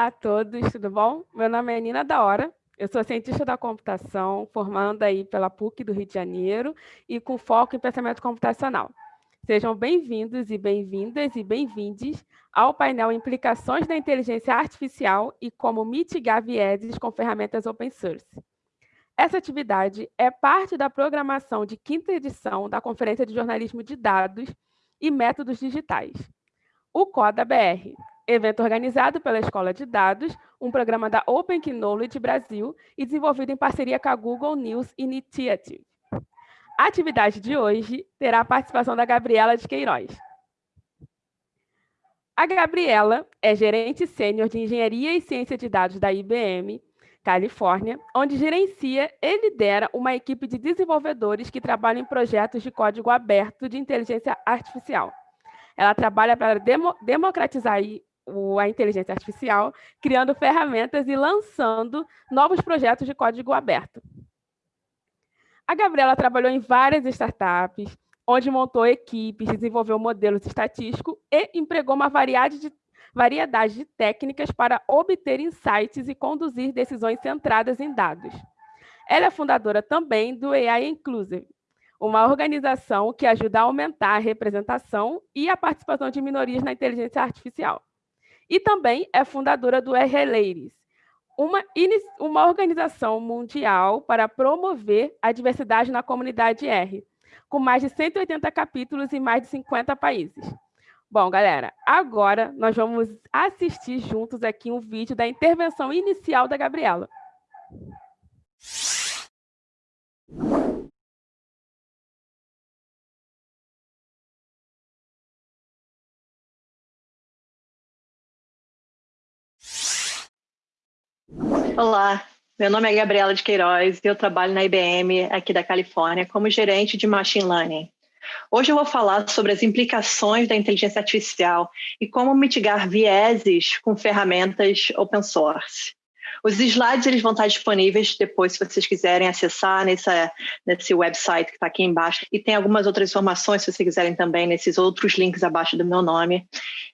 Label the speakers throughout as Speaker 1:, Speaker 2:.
Speaker 1: Olá a todos, tudo bom? Meu nome é Nina da Hora, eu sou cientista da computação, formando aí pela PUC do Rio de Janeiro e com foco em pensamento computacional. Sejam bem-vindos e bem-vindas e bem-vindes ao painel Implicações da Inteligência Artificial e como mitigar vieses com ferramentas open source. Essa atividade é parte da programação de quinta edição da Conferência de Jornalismo de Dados e Métodos Digitais, o CODA BR, evento organizado pela Escola de Dados, um programa da Open Knowledge Brasil e desenvolvido em parceria com a Google News Initiative. A atividade de hoje terá a participação da Gabriela de Queiroz. A Gabriela é gerente sênior de Engenharia e Ciência de Dados da IBM, Califórnia, onde gerencia e lidera uma equipe de desenvolvedores que trabalham em projetos de código aberto de inteligência artificial. Ela trabalha para demo, democratizar a inteligência artificial, criando ferramentas e lançando novos projetos de código aberto. A Gabriela trabalhou em várias startups, onde montou equipes, desenvolveu modelos estatísticos e empregou uma variedade de, variedade de técnicas para obter insights e conduzir decisões centradas em dados. Ela é fundadora também do AI Inclusive, uma organização que ajuda a aumentar a representação e a participação de minorias na inteligência artificial. E também é fundadora do R-Ladies, uma, uma organização mundial para promover a diversidade na comunidade R, com mais de 180 capítulos em mais de 50 países. Bom, galera, agora nós vamos assistir juntos aqui um vídeo da intervenção inicial da Gabriela.
Speaker 2: Olá, meu nome é Gabriela de Queiroz e eu trabalho na IBM aqui da Califórnia como gerente de Machine Learning. Hoje eu vou falar sobre as implicações da inteligência artificial e como mitigar vieses com ferramentas open source. Os slides eles vão estar disponíveis depois, se vocês quiserem acessar nessa, nesse website que está aqui embaixo. E tem algumas outras informações, se vocês quiserem também, nesses outros links abaixo do meu nome.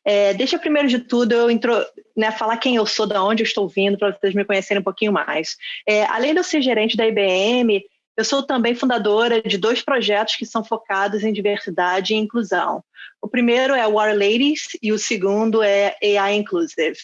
Speaker 2: É, deixa primeiro de tudo eu intro, né, falar quem eu sou, de onde eu estou vindo, para vocês me conhecerem um pouquinho mais. É, além de eu ser gerente da IBM, eu sou também fundadora de dois projetos que são focados em diversidade e inclusão. O primeiro é War Ladies e o segundo é AI Inclusive.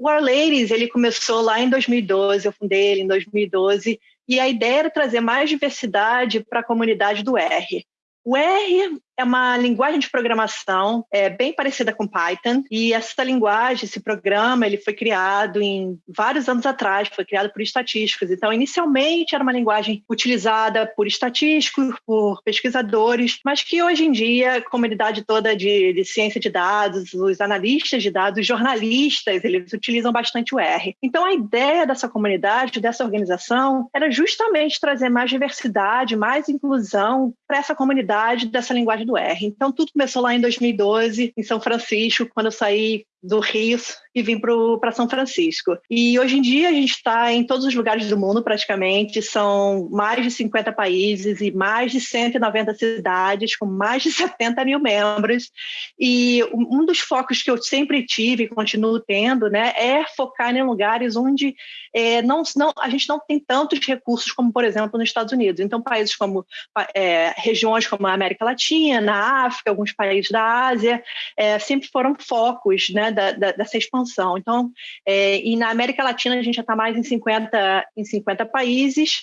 Speaker 2: O War Ladies, ele começou lá em 2012, eu fundei ele em 2012, e a ideia era trazer mais diversidade para a comunidade do R. O R é uma linguagem de programação é, bem parecida com Python e essa linguagem, esse programa, ele foi criado em vários anos atrás, foi criado por estatísticos. Então, inicialmente era uma linguagem utilizada por estatísticos, por pesquisadores, mas que hoje em dia a comunidade toda de, de ciência de dados, os analistas de dados, os jornalistas, eles utilizam bastante o R. Então, a ideia dessa comunidade, dessa organização, era justamente trazer mais diversidade, mais inclusão para essa comunidade dessa linguagem do R. Então, tudo começou lá em 2012, em São Francisco, quando eu saí do Rio e vim para São Francisco. E hoje em dia a gente está em todos os lugares do mundo praticamente, são mais de 50 países e mais de 190 cidades, com mais de 70 mil membros. E um dos focos que eu sempre tive e continuo tendo né, é focar em lugares onde é, não, não, a gente não tem tantos recursos como, por exemplo, nos Estados Unidos. Então, países como é, regiões como a América Latina, a África, alguns países da Ásia, é, sempre foram focos né, da, da, dessa expansão. Então, é, e na América Latina a gente já está mais em 50, em 50 países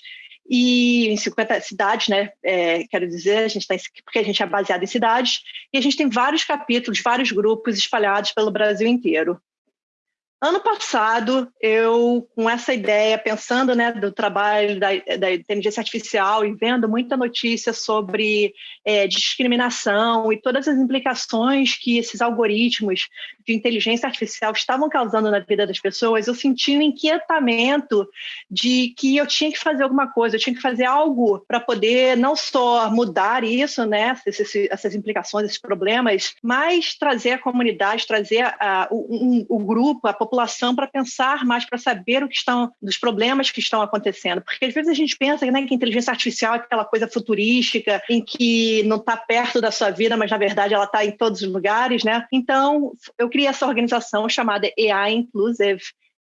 Speaker 2: e em 50 cidades, né? É, quero dizer, a gente está porque a gente é baseado em cidades e a gente tem vários capítulos, vários grupos espalhados pelo Brasil inteiro. Ano passado, eu, com essa ideia, pensando né, do trabalho da, da inteligência artificial e vendo muita notícia sobre é, discriminação e todas as implicações que esses algoritmos de inteligência artificial estavam causando na vida das pessoas, eu senti um inquietamento de que eu tinha que fazer alguma coisa, eu tinha que fazer algo para poder não só mudar isso, né, essas, essas implicações, esses problemas, mas trazer a comunidade, trazer a, um, o grupo, a população para pensar mais, para saber o que estão, dos problemas que estão acontecendo. Porque às vezes a gente pensa né, que a inteligência artificial é aquela coisa futurística, em que não está perto da sua vida, mas na verdade ela está em todos os lugares, né? Então, eu criei essa organização chamada AI Inclusive,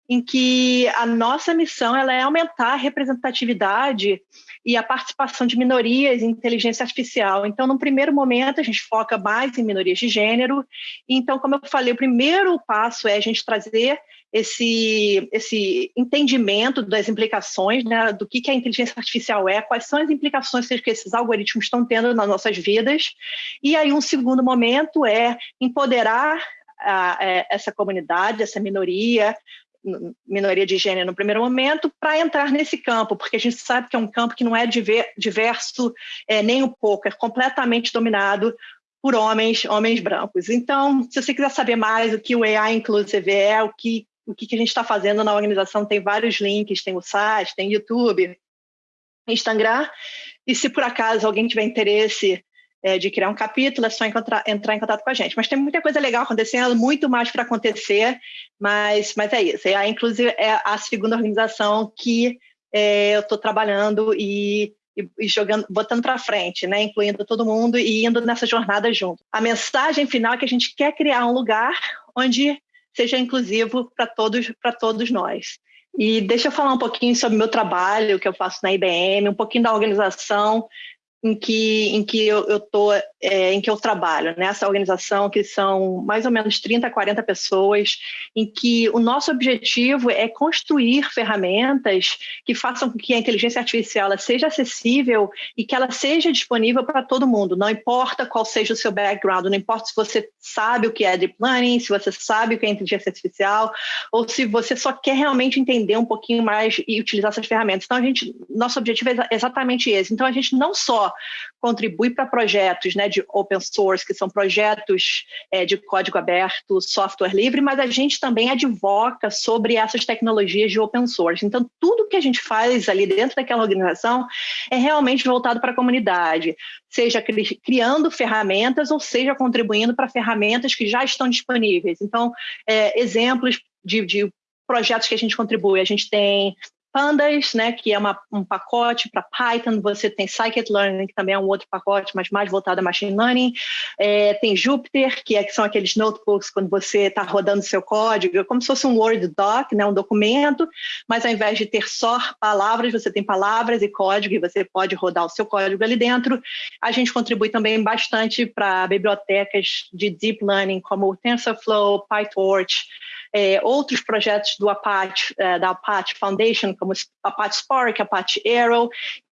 Speaker 2: em que a nossa missão ela é aumentar a representatividade e a participação de minorias em inteligência artificial. Então, no primeiro momento, a gente foca mais em minorias de gênero. Então, como eu falei, o primeiro passo é a gente trazer esse, esse entendimento das implicações, né, do que, que a inteligência artificial é, quais são as implicações que esses algoritmos estão tendo nas nossas vidas. E aí, um segundo momento é empoderar a, a, é, essa comunidade, essa minoria, minoria de gênero no primeiro momento, para entrar nesse campo, porque a gente sabe que é um campo que não é diverso é, nem um pouco, é completamente dominado por homens, homens brancos. Então, se você quiser saber mais o que o AI Inclusive é, o que, o que a gente está fazendo na organização, tem vários links, tem o site, tem YouTube, Instagram, e se por acaso alguém tiver interesse é, de criar um capítulo, é só encontrar, entrar em contato com a gente. Mas tem muita coisa legal acontecendo, muito mais para acontecer, mas, mas é isso. É, inclusive, é a segunda organização que é, eu estou trabalhando e, e, e, jogando, botando para frente, né, incluindo todo mundo e indo nessa jornada junto. A mensagem final é que a gente quer criar um lugar onde seja inclusivo para todos, todos nós. E deixa eu falar um pouquinho sobre o meu trabalho, que eu faço na IBM, um pouquinho da organização, em que, em que eu, eu tô, é, em que eu trabalho, nessa né? organização que são mais ou menos 30, 40 pessoas, em que o nosso objetivo é construir ferramentas que façam com que a inteligência artificial seja acessível e que ela seja disponível para todo mundo, não importa qual seja o seu background, não importa se você sabe o que é deep learning, se você sabe o que é inteligência artificial, ou se você só quer realmente entender um pouquinho mais e utilizar essas ferramentas. Então, a gente, nosso objetivo é exatamente esse. Então, a gente não só contribui para projetos né, de open source, que são projetos é, de código aberto, software livre, mas a gente também advoca sobre essas tecnologias de open source. Então, tudo que a gente faz ali dentro daquela organização é realmente voltado para a comunidade, seja cri criando ferramentas ou seja contribuindo para ferramentas que já estão disponíveis. Então, é, exemplos de, de projetos que a gente contribui. A gente tem Pandas, né, que é uma, um pacote para Python, você tem Scikit-Learn, que também é um outro pacote, mas mais voltado a Machine Learning, é, tem Jupyter, que, é, que são aqueles notebooks quando você está rodando seu código, é como se fosse um Word doc, né, um documento, mas ao invés de ter só palavras, você tem palavras e código, e você pode rodar o seu código ali dentro. A gente contribui também bastante para bibliotecas de Deep Learning, como o TensorFlow, PyTorch, é, outros projetos do Apache, é, da Apache Foundation, como Apache Spark, Apache Arrow,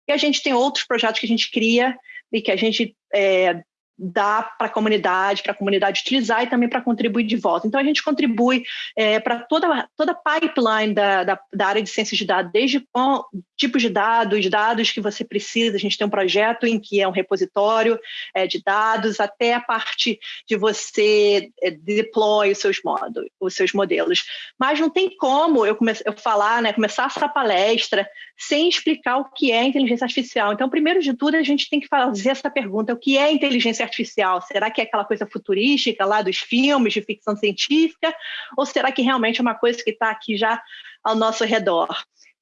Speaker 2: e a gente tem outros projetos que a gente cria e que a gente é, dá para a comunidade, para a comunidade utilizar e também para contribuir de volta. Então, a gente contribui é, para toda, toda a pipeline da, da, da, área de ciências de dados, desde com, tipos de dados, dados que você precisa, a gente tem um projeto em que é um repositório é, de dados, até a parte de você é, deploy os seus, modos, os seus modelos. Mas não tem como eu, comece, eu falar, né, começar essa palestra sem explicar o que é inteligência artificial. Então, primeiro de tudo, a gente tem que fazer essa pergunta, o que é inteligência artificial? Será que é aquela coisa futurística lá dos filmes de ficção científica? Ou será que realmente é uma coisa que está aqui já ao nosso redor?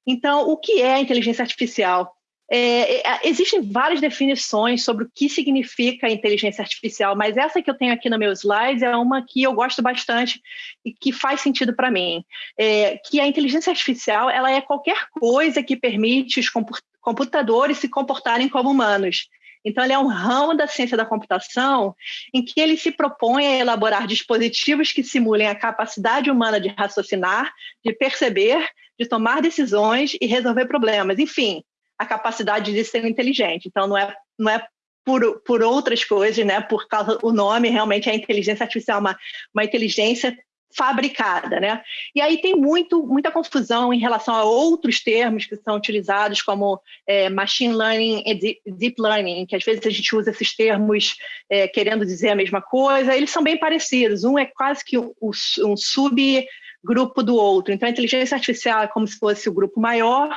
Speaker 2: Então, o que é inteligência artificial? É, é, existem várias definições sobre o que significa inteligência artificial, mas essa que eu tenho aqui no meu slide é uma que eu gosto bastante e que faz sentido para mim. É, que a inteligência artificial ela é qualquer coisa que permite os computadores se comportarem como humanos. Então, ele é um ramo da ciência da computação em que ele se propõe a elaborar dispositivos que simulem a capacidade humana de raciocinar, de perceber, de tomar decisões e resolver problemas. Enfim, a capacidade de ser inteligente. Então, não é, não é por, por outras coisas, né? Por causa o nome realmente é inteligência artificial, uma, uma inteligência fabricada, né? E aí tem muito, muita confusão em relação a outros termos que são utilizados como é, machine learning e deep learning, que às vezes a gente usa esses termos é, querendo dizer a mesma coisa. Eles são bem parecidos. Um é quase que um, um subgrupo do outro. Então, a inteligência artificial é como se fosse o grupo maior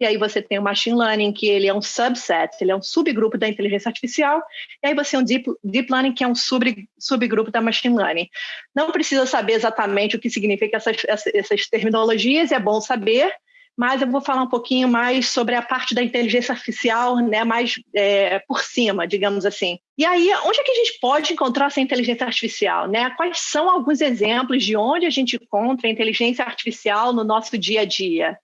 Speaker 2: e aí você tem o machine learning, que ele é um subset, ele é um subgrupo da inteligência artificial, e aí você tem o deep, deep learning, que é um sub, subgrupo da machine learning. Não precisa saber exatamente o que significa essas, essas terminologias, é bom saber, mas eu vou falar um pouquinho mais sobre a parte da inteligência artificial, né, mais é, por cima, digamos assim. E aí, onde é que a gente pode encontrar essa inteligência artificial? Né? Quais são alguns exemplos de onde a gente encontra a inteligência artificial no nosso dia a dia?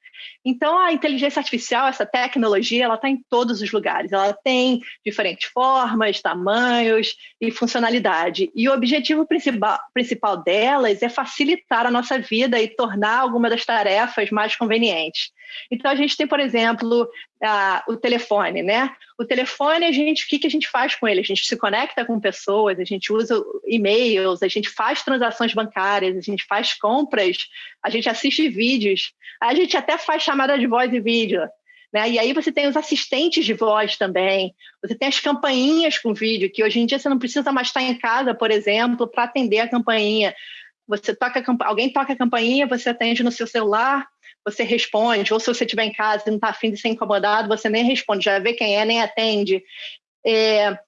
Speaker 2: Então, a inteligência artificial, essa tecnologia, ela está em todos os lugares. Ela tem diferentes formas, tamanhos e funcionalidade. E o objetivo principal, principal delas é facilitar a nossa vida e tornar alguma das tarefas mais convenientes. Então, a gente tem, por exemplo, a, o telefone, né? O telefone, a gente, o que, que a gente faz com ele? A gente se conecta com pessoas, a gente usa e-mails, a gente faz transações bancárias, a gente faz compras, a gente assiste vídeos, a gente até faz chamada de voz e vídeo. Né? E aí você tem os assistentes de voz também, você tem as campainhas com vídeo, que hoje em dia você não precisa mais estar em casa, por exemplo, para atender a campainha. Você toca alguém toca a campainha, você atende no seu celular, você responde, ou se você estiver em casa e não está afim de ser incomodado, você nem responde, já vê quem é, nem atende. É,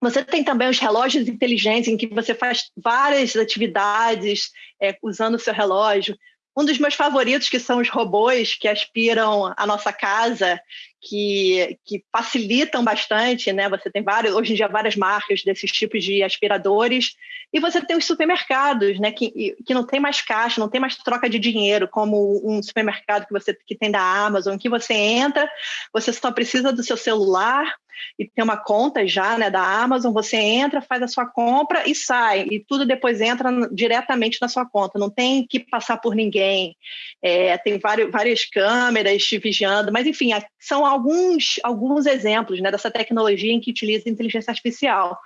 Speaker 2: você tem também os relógios inteligentes, em que você faz várias atividades é, usando o seu relógio. Um dos meus favoritos, que são os robôs que aspiram a nossa casa, que, que facilitam bastante, né? Você tem vários, hoje em dia, várias marcas desses tipos de aspiradores. E você tem os supermercados, né? Que, que não tem mais caixa, não tem mais troca de dinheiro, como um supermercado que você que tem da Amazon, que você entra, você só precisa do seu celular e tem uma conta já né, da Amazon, você entra, faz a sua compra e sai, e tudo depois entra diretamente na sua conta, não tem que passar por ninguém, é, tem vários, várias câmeras te vigiando, mas enfim, são alguns, alguns exemplos né, dessa tecnologia em que utiliza inteligência artificial.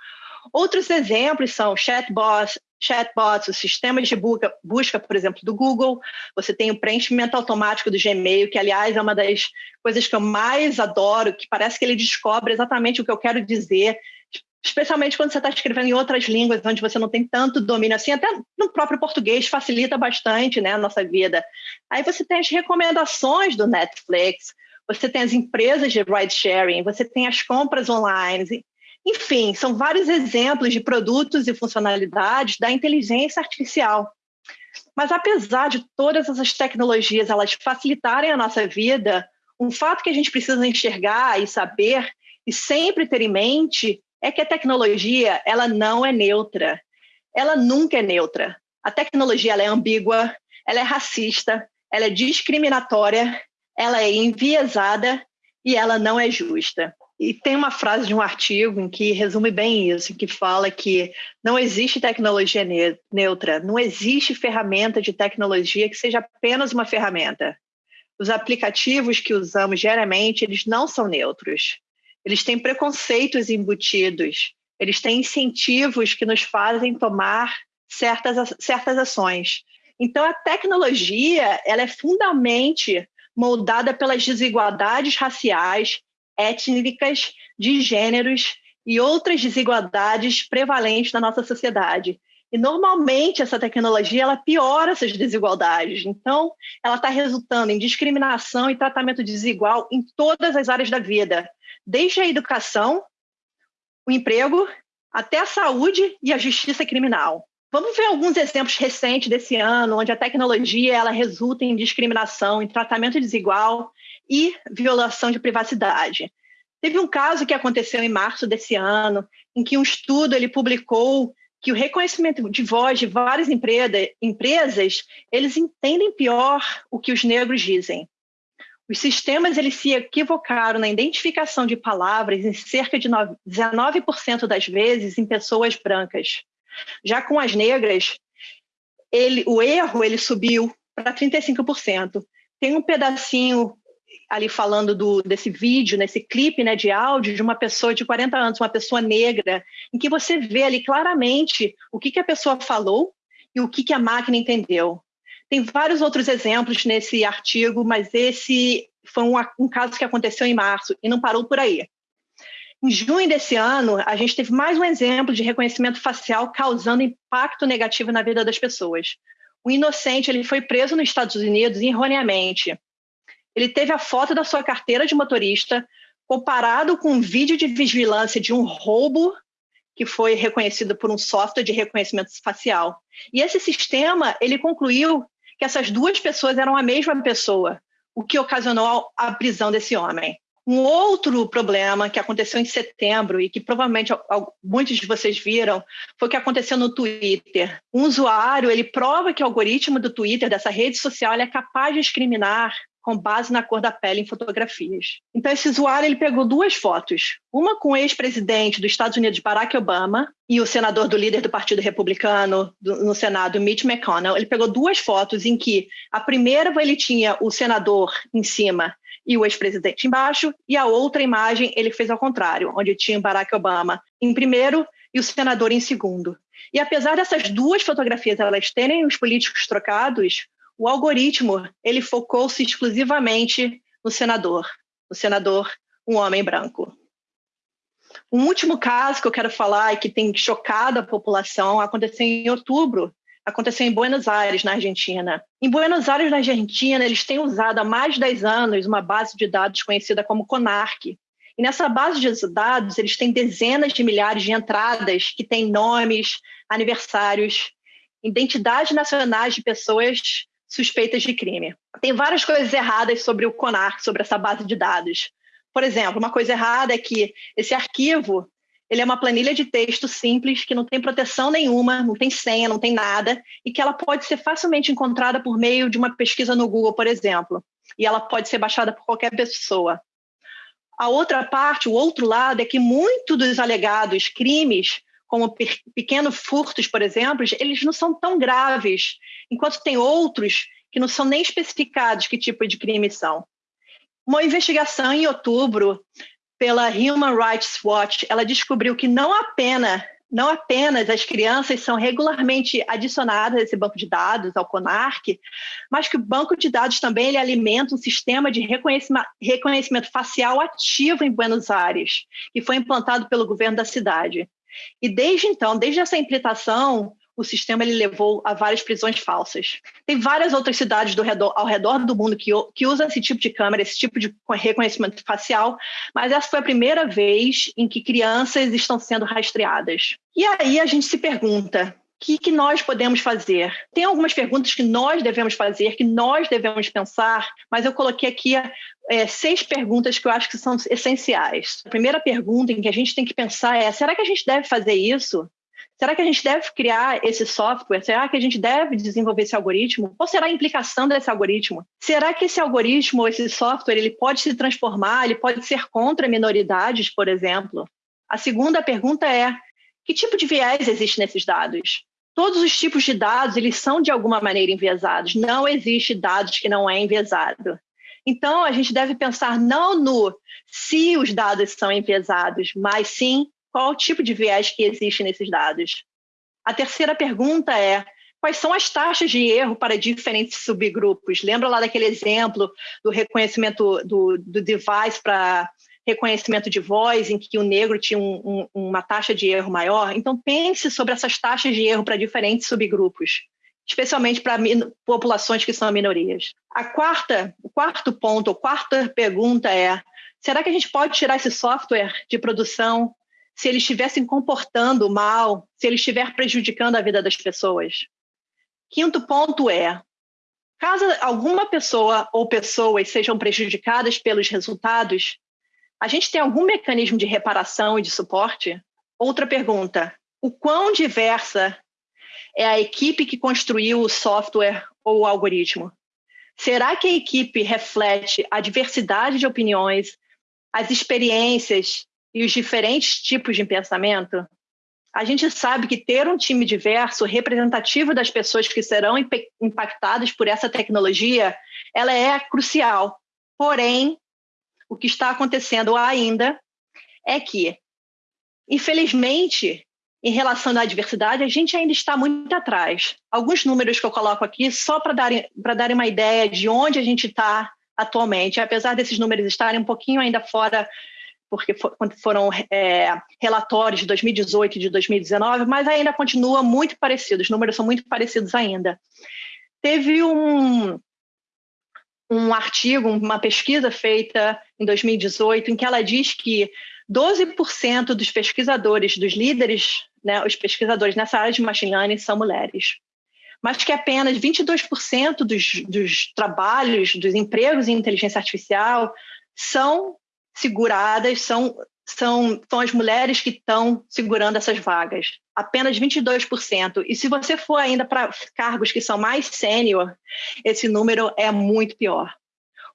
Speaker 2: Outros exemplos são chatbots, chatbots, os sistemas de busca, por exemplo, do Google. Você tem o preenchimento automático do Gmail, que, aliás, é uma das coisas que eu mais adoro, que parece que ele descobre exatamente o que eu quero dizer, especialmente quando você está escrevendo em outras línguas, onde você não tem tanto domínio assim, até no próprio português facilita bastante né, a nossa vida. Aí você tem as recomendações do Netflix, você tem as empresas de ride sharing, você tem as compras online, enfim, são vários exemplos de produtos e funcionalidades da inteligência artificial. Mas apesar de todas essas tecnologias elas facilitarem a nossa vida, um fato que a gente precisa enxergar e saber e sempre ter em mente é que a tecnologia ela não é neutra. Ela nunca é neutra. A tecnologia ela é ambígua, ela é racista, ela é discriminatória, ela é enviesada e ela não é justa. E tem uma frase de um artigo em que resume bem isso, que fala que não existe tecnologia neutra, não existe ferramenta de tecnologia que seja apenas uma ferramenta. Os aplicativos que usamos diariamente, eles não são neutros. Eles têm preconceitos embutidos, eles têm incentivos que nos fazem tomar certas, certas ações. Então, a tecnologia ela é fundamentalmente moldada pelas desigualdades raciais étnicas, de gêneros e outras desigualdades prevalentes na nossa sociedade. E normalmente essa tecnologia ela piora essas desigualdades. Então, ela está resultando em discriminação e tratamento desigual em todas as áreas da vida, desde a educação, o emprego, até a saúde e a justiça criminal. Vamos ver alguns exemplos recentes desse ano, onde a tecnologia ela resulta em discriminação, em tratamento desigual e violação de privacidade. Teve um caso que aconteceu em março desse ano, em que um estudo ele publicou que o reconhecimento de voz de várias empresas, eles entendem pior o que os negros dizem. Os sistemas eles se equivocaram na identificação de palavras em cerca de 19% das vezes em pessoas brancas. Já com as negras, ele, o erro ele subiu para 35%. Tem um pedacinho ali falando do, desse vídeo, nesse clipe né, de áudio de uma pessoa de 40 anos, uma pessoa negra, em que você vê ali claramente o que, que a pessoa falou e o que, que a máquina entendeu. Tem vários outros exemplos nesse artigo, mas esse foi um, um caso que aconteceu em março e não parou por aí. Em junho desse ano, a gente teve mais um exemplo de reconhecimento facial causando impacto negativo na vida das pessoas. O inocente ele foi preso nos Estados Unidos erroneamente ele teve a foto da sua carteira de motorista comparado com um vídeo de vigilância de um roubo que foi reconhecido por um software de reconhecimento facial. E esse sistema, ele concluiu que essas duas pessoas eram a mesma pessoa, o que ocasionou a prisão desse homem. Um outro problema que aconteceu em setembro e que provavelmente muitos de vocês viram foi o que aconteceu no Twitter. Um usuário ele prova que o algoritmo do Twitter dessa rede social é capaz de discriminar com base na cor da pele em fotografias. Então esse usuário ele pegou duas fotos, uma com o ex-presidente dos Estados Unidos Barack Obama e o senador do líder do Partido Republicano no Senado Mitch McConnell. Ele pegou duas fotos em que a primeira ele tinha o senador em cima e o ex-presidente embaixo, e a outra imagem ele fez ao contrário, onde tinha Barack Obama em primeiro e o senador em segundo. E apesar dessas duas fotografias elas terem os políticos trocados, o algoritmo ele focou-se exclusivamente no senador, no senador, um homem branco. Um último caso que eu quero falar e que tem chocado a população aconteceu em outubro aconteceu em Buenos Aires, na Argentina. Em Buenos Aires, na Argentina, eles têm usado há mais de 10 anos uma base de dados conhecida como CONARC. E nessa base de dados, eles têm dezenas de milhares de entradas que têm nomes, aniversários, identidades nacionais de pessoas suspeitas de crime. Tem várias coisas erradas sobre o CONARC, sobre essa base de dados. Por exemplo, uma coisa errada é que esse arquivo ele é uma planilha de texto simples, que não tem proteção nenhuma, não tem senha, não tem nada, e que ela pode ser facilmente encontrada por meio de uma pesquisa no Google, por exemplo. E ela pode ser baixada por qualquer pessoa. A outra parte, o outro lado, é que muitos dos alegados crimes, como pequenos furtos, por exemplo, eles não são tão graves, enquanto tem outros que não são nem especificados que tipo de crime são. Uma investigação em outubro pela Human Rights Watch, ela descobriu que não apenas não apenas as crianças são regularmente adicionadas a esse banco de dados, ao CONARC, mas que o banco de dados também ele alimenta um sistema de reconhecimento, reconhecimento facial ativo em Buenos Aires, que foi implantado pelo governo da cidade. E desde então, desde essa implantação, o sistema ele levou a várias prisões falsas. Tem várias outras cidades redor, ao redor do mundo que, que usam esse tipo de câmera, esse tipo de reconhecimento facial, mas essa foi a primeira vez em que crianças estão sendo rastreadas. E aí a gente se pergunta, o que, que, nós podemos fazer? Tem algumas perguntas que nós devemos fazer, que nós devemos pensar, mas eu coloquei aqui é, seis perguntas que eu acho que são essenciais. A primeira pergunta em que a gente tem que pensar é: será que a gente deve fazer isso? Será que a gente deve criar esse software? Será que a gente deve desenvolver esse algoritmo? Qual será a implicação desse algoritmo? Será que esse algoritmo, esse software, ele pode se transformar, ele pode ser contra minoridades, por exemplo? A segunda pergunta é: que tipo de viés existe nesses dados? Todos os tipos de dados, eles são de alguma maneira enviesados. Não existe dados que não é enviesado. Então, a gente deve pensar não no se os dados são enviesados, mas sim qual o tipo de viés que existe nesses dados? A terceira pergunta é: quais são as taxas de erro para diferentes subgrupos? Lembra lá daquele exemplo do reconhecimento do, do device para reconhecimento de voz, em que o negro tinha um, um, uma taxa de erro maior? Então, pense sobre essas taxas de erro para diferentes subgrupos, especialmente para populações que são minorias. A quarta, o quarto ponto, a quarta pergunta é: será que a gente pode tirar esse software de produção se ele estiver se comportando mal, se ele estiver prejudicando a vida das pessoas. Quinto ponto é: caso alguma pessoa ou pessoas sejam prejudicadas pelos resultados, a gente tem algum mecanismo de reparação e de suporte? Outra pergunta: o quão diversa é a equipe que construiu o software ou o algoritmo? Será que a equipe reflete a diversidade de opiniões, as experiências e os diferentes tipos de pensamento, a gente sabe que ter um time diverso, representativo das pessoas que serão impactadas por essa tecnologia, ela é crucial. Porém, o que está acontecendo ainda é que, infelizmente, em relação à diversidade, a gente ainda está muito atrás. Alguns números que eu coloco aqui só para darem, dar uma ideia de onde a gente está atualmente, apesar desses números estarem um pouquinho ainda fora porque foram é, relatórios de 2018 e de 2019, mas ainda continua muito parecido, os números são muito parecidos ainda. Teve um, um artigo, uma pesquisa feita em 2018, em que ela diz que 12% dos pesquisadores, dos líderes, né, os pesquisadores nessa área de machine learning são mulheres. mas que apenas 22% dos, dos trabalhos, dos empregos em inteligência artificial são seguradas, são, são, são as mulheres que estão segurando essas vagas. Apenas 22%. E se você for ainda para cargos que são mais sênior, esse número é muito pior.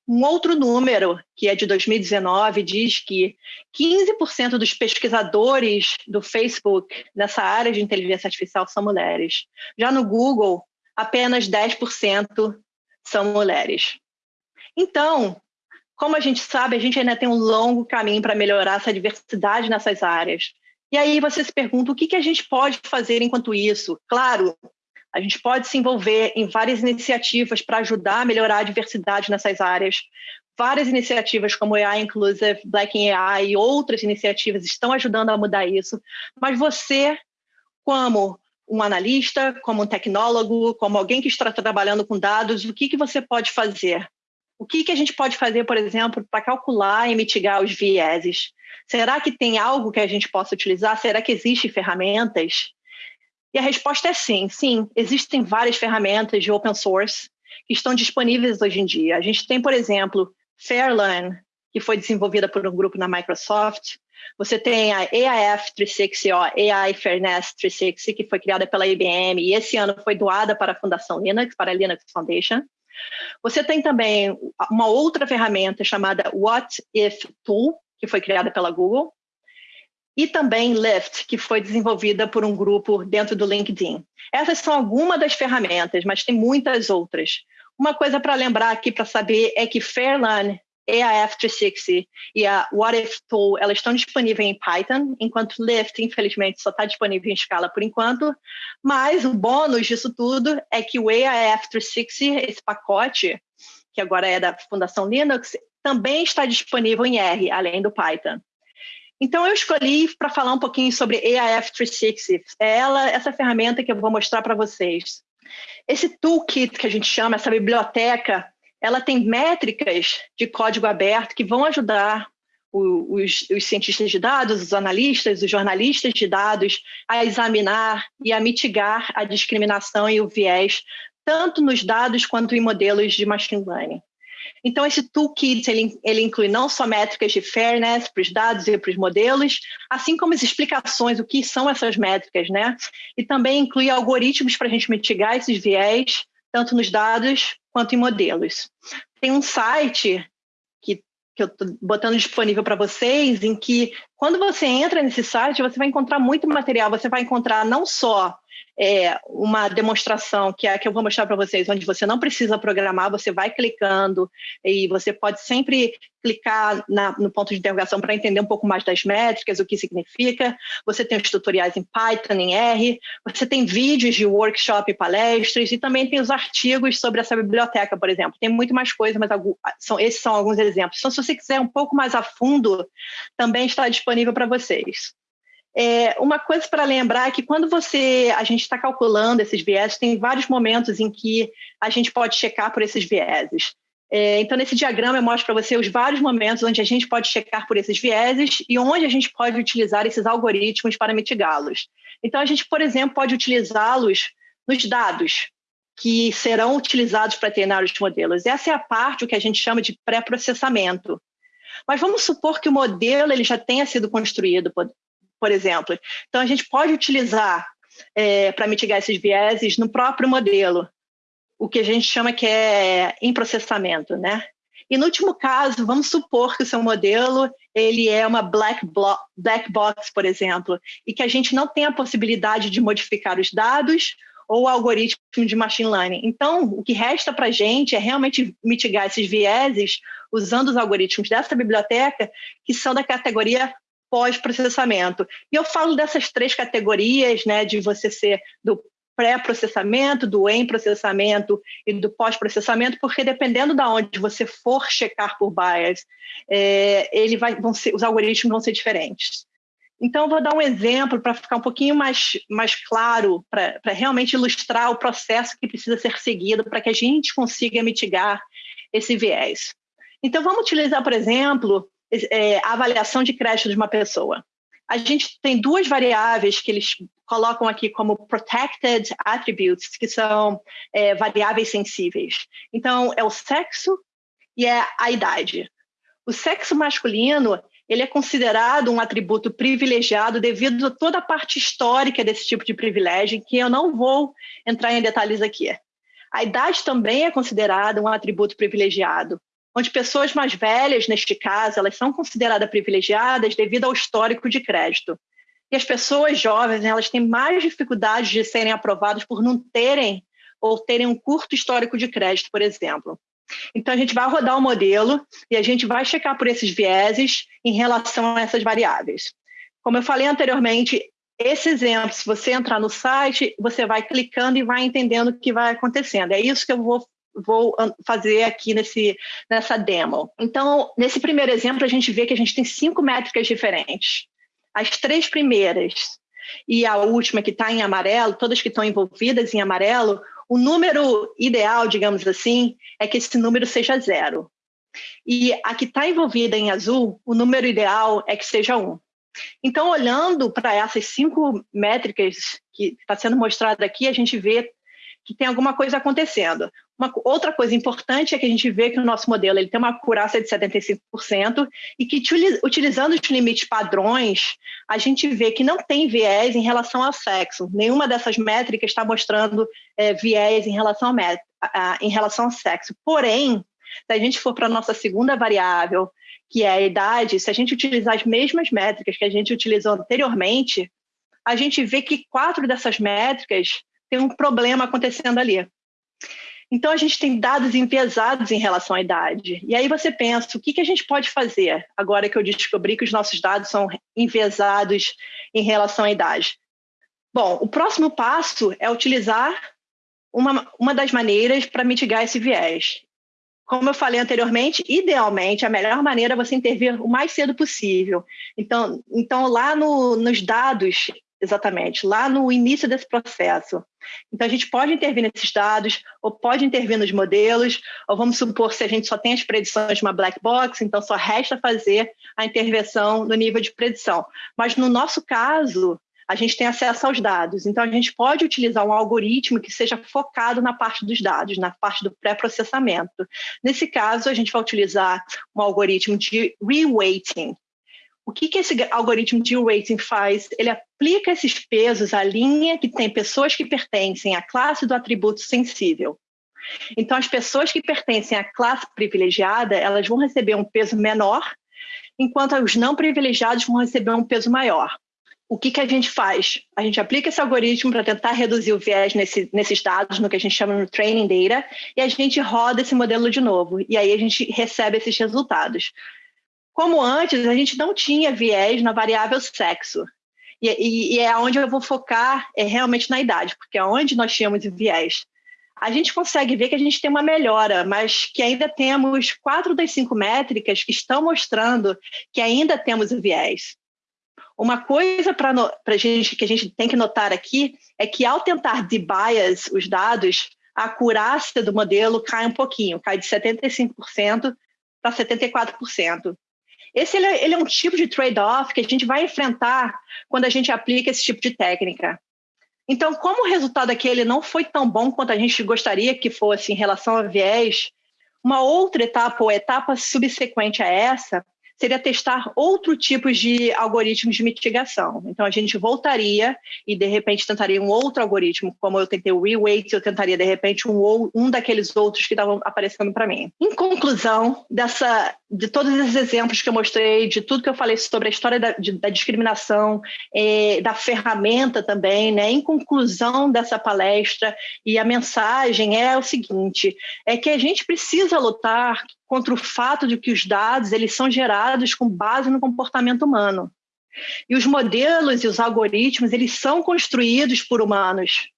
Speaker 2: Um outro número, que é de 2019, diz que 15% dos pesquisadores do Facebook nessa área de inteligência artificial são mulheres. Já no Google, apenas 10% são mulheres. Então, como a gente sabe, a gente ainda tem um longo caminho para melhorar essa diversidade nessas áreas. E aí você se pergunta o que, que a gente pode fazer enquanto isso? Claro, a gente pode se envolver em várias iniciativas para ajudar a melhorar a diversidade nessas áreas. Várias iniciativas como AI Inclusive, Black in AI e outras iniciativas estão ajudando a mudar isso. Mas você, como um analista, como um tecnólogo, como alguém que está trabalhando com dados, o que, que você pode fazer? O que, que a gente pode fazer, por exemplo, para calcular e mitigar os vieses? Será que tem algo que a gente possa utilizar? Será que existem ferramentas? E a resposta é sim, sim. Existem várias ferramentas de open source que estão disponíveis hoje em dia. A gente tem, por exemplo, Fairlearn, que foi desenvolvida por um grupo na Microsoft. Você tem a AIF 360, ó, AI Fairness 360, que foi criada pela IBM e esse ano foi doada para a Fundação Linux, para a Linux Foundation. Você tem também uma outra ferramenta chamada What If Tool, que foi criada pela Google e também Lyft, que foi desenvolvida por um grupo dentro do LinkedIn. Essas são algumas das ferramentas, mas tem muitas outras. Uma coisa para lembrar aqui para saber é que Fairlearn, AIF360 e a What If Tool, elas estão disponíveis em Python, enquanto Lyft, infelizmente, só está disponível em Scala por enquanto. Mas o bônus disso tudo é que o AIF360, esse pacote, que agora é da Fundação Linux, também está disponível em R, além do Python. Então, eu escolhi para falar um pouquinho sobre AIF 360. É ela, essa ferramenta que eu vou mostrar para vocês. Esse toolkit que a gente chama, essa biblioteca, ela tem métricas de código aberto que vão ajudar os, os, cientistas de dados, os analistas, os jornalistas de dados a examinar e a mitigar a discriminação e o viés, tanto nos dados quanto em modelos de machine learning. Então, esse toolkit ele, ele inclui não só métricas de fairness para os dados e para os modelos, assim como as explicações, o que são essas métricas, né? E também inclui algoritmos para a gente mitigar esses viés, tanto nos dados quanto em modelos. Tem um site que, que eu estou botando disponível para vocês, em que, quando você entra nesse site, você vai encontrar muito material. Você vai encontrar não só é, uma demonstração que é que eu vou mostrar para vocês, onde você não precisa programar, você vai clicando e você pode sempre clicar na, no ponto de interrogação para entender um pouco mais das métricas, o que significa. Você tem os tutoriais em Python, em R, você tem vídeos de workshop e palestras e também tem os artigos sobre essa biblioteca, por exemplo. Tem muito mais coisa, mas são, esses são alguns exemplos. Então, se você quiser um pouco mais a fundo, também está disponível para vocês. É, uma coisa para lembrar é que quando você a gente está calculando esses vieses, tem vários momentos em que a gente pode checar por esses vieses. É, então, nesse diagrama, eu mostro para você os vários momentos onde a gente pode checar por esses vieses e onde a gente pode utilizar esses algoritmos para mitigá-los. Então, a gente, por exemplo, pode utilizá-los nos dados que serão utilizados para treinar os modelos. Essa é a parte o que a gente chama de pré-processamento. Mas vamos supor que o modelo ele já tenha sido construído, por exemplo. Então, a gente pode utilizar é, para mitigar esses vieses no próprio modelo, o que a gente chama que é em processamento, né? E no último caso, vamos supor que o seu modelo ele é uma black, black box, por exemplo, e que a gente não tem a possibilidade de modificar os dados ou o algoritmo de machine learning. Então, o que resta para a gente é realmente mitigar esses vieses usando os algoritmos dessa biblioteca, que são da categoria pós-processamento. E eu falo dessas três categorias, né, de você ser do pré-processamento, do em-processamento e do pós-processamento, porque dependendo de onde você for checar por bias, é, ele vai, vão ser, os algoritmos vão ser diferentes. Então, vou dar um exemplo para ficar um pouquinho mais, mais claro, para realmente ilustrar o processo que precisa ser seguido para que a gente consiga mitigar esse viés. Então, vamos utilizar, por exemplo, é, a avaliação de crédito de uma pessoa. a gente tem duas variáveis que eles colocam aqui como protected attributes, que são é, variáveis sensíveis. Então, é o sexo e é a idade. O sexo masculino ele é considerado um atributo privilegiado devido a toda a parte histórica desse tipo de privilégio, que eu não vou entrar em detalhes aqui. A idade também é considerada um atributo privilegiado, onde pessoas mais velhas, neste caso, elas são consideradas privilegiadas devido ao histórico de crédito. E as pessoas jovens, elas têm mais dificuldades de serem aprovadas por não terem ou terem um curto histórico de crédito, por exemplo. Então, a gente vai rodar o modelo e a gente vai checar por esses vieses em relação a essas variáveis. Como eu falei anteriormente, esse exemplo, se você entrar no site, você vai clicando e vai entendendo o que vai acontecendo. É isso que eu vou, vou fazer aqui nesse, nessa demo. Então, nesse primeiro exemplo, a gente vê que a gente tem cinco métricas diferentes. As três primeiras e a última que está em amarelo, todas que estão envolvidas em amarelo, o número ideal, digamos assim, é que esse número seja zero. E a que está envolvida em azul, o número ideal é que seja um. Então, olhando para essas cinco métricas que está sendo mostrada aqui, a gente vê que tem alguma coisa acontecendo. Uma outra coisa importante é que a gente vê que o nosso modelo ele tem uma acurácia de 75% e que utilizando os limites padrões, a gente vê que não tem viés em relação ao sexo. Nenhuma dessas métricas está mostrando é, viés em relação, a, a, em relação ao sexo. Porém, se a gente for para a nossa segunda variável, que é a idade, se a gente utilizar as mesmas métricas que a gente utilizou anteriormente, a gente vê que quatro dessas métricas tem um problema acontecendo ali. Então, a gente tem dados enviesados em relação à idade. E aí você pensa, o que, que a gente pode fazer agora que eu descobri que os nossos dados são enviesados em relação à idade? Bom, o próximo passo é utilizar uma, uma das maneiras para mitigar esse viés. Como eu falei anteriormente, idealmente, a melhor maneira é você intervir o mais cedo possível. Então, então lá no, nos dados Exatamente, lá no início desse processo. Então, a gente pode intervir nesses dados, ou pode intervir nos modelos, ou vamos supor, se a gente só tem as predições de uma black box, então só resta fazer a intervenção no nível de predição. Mas no nosso caso, a gente tem acesso aos dados, então a gente pode utilizar um algoritmo que seja focado na parte dos dados, na parte do pré-processamento. Nesse caso, a gente vai utilizar um algoritmo de reweighting, o que, que esse algoritmo de rating faz? Ele aplica esses pesos à linha que tem pessoas que pertencem à classe do atributo sensível. Então, as pessoas que pertencem à classe privilegiada, elas vão receber um peso menor, enquanto os não privilegiados vão receber um peso maior. O que, que a gente faz? A gente aplica esse algoritmo para tentar reduzir o viés nesse, nesses dados, no que a gente chama de training data, e a gente roda esse modelo de novo. E aí a gente recebe esses resultados. Como antes, a gente não tinha viés na variável sexo. E, e, e, é onde eu vou focar é realmente na idade, porque é onde nós tínhamos viés. A gente consegue ver que a gente tem uma melhora, mas que ainda temos quatro das cinco métricas que estão mostrando que ainda temos viés. Uma coisa para gente que a gente tem que notar aqui é que ao tentar debias os dados, a acurácia do modelo cai um pouquinho, cai de 75% para 74%. Esse ele é, ele é um tipo de trade-off que a gente vai enfrentar quando a gente aplica esse tipo de técnica. Então, como o resultado aqui não foi tão bom quanto a gente gostaria que fosse em relação a viés, uma outra etapa ou etapa subsequente a essa seria testar outro tipo de algoritmos de mitigação. Então, a gente voltaria e, de repente, tentaria um outro algoritmo, como eu tentei o reweight, eu tentaria, de repente, um, um daqueles outros que estavam aparecendo para mim. Em conclusão, dessa, de todos esses exemplos que eu mostrei, de tudo que eu falei sobre a história da, de, da discriminação, eh, da ferramenta também, né? em conclusão dessa palestra, e a mensagem é o seguinte, é que a gente precisa lutar contra o fato de que os dados eles são gerados com base no comportamento humano. E os modelos e os algoritmos eles são construídos por humanos.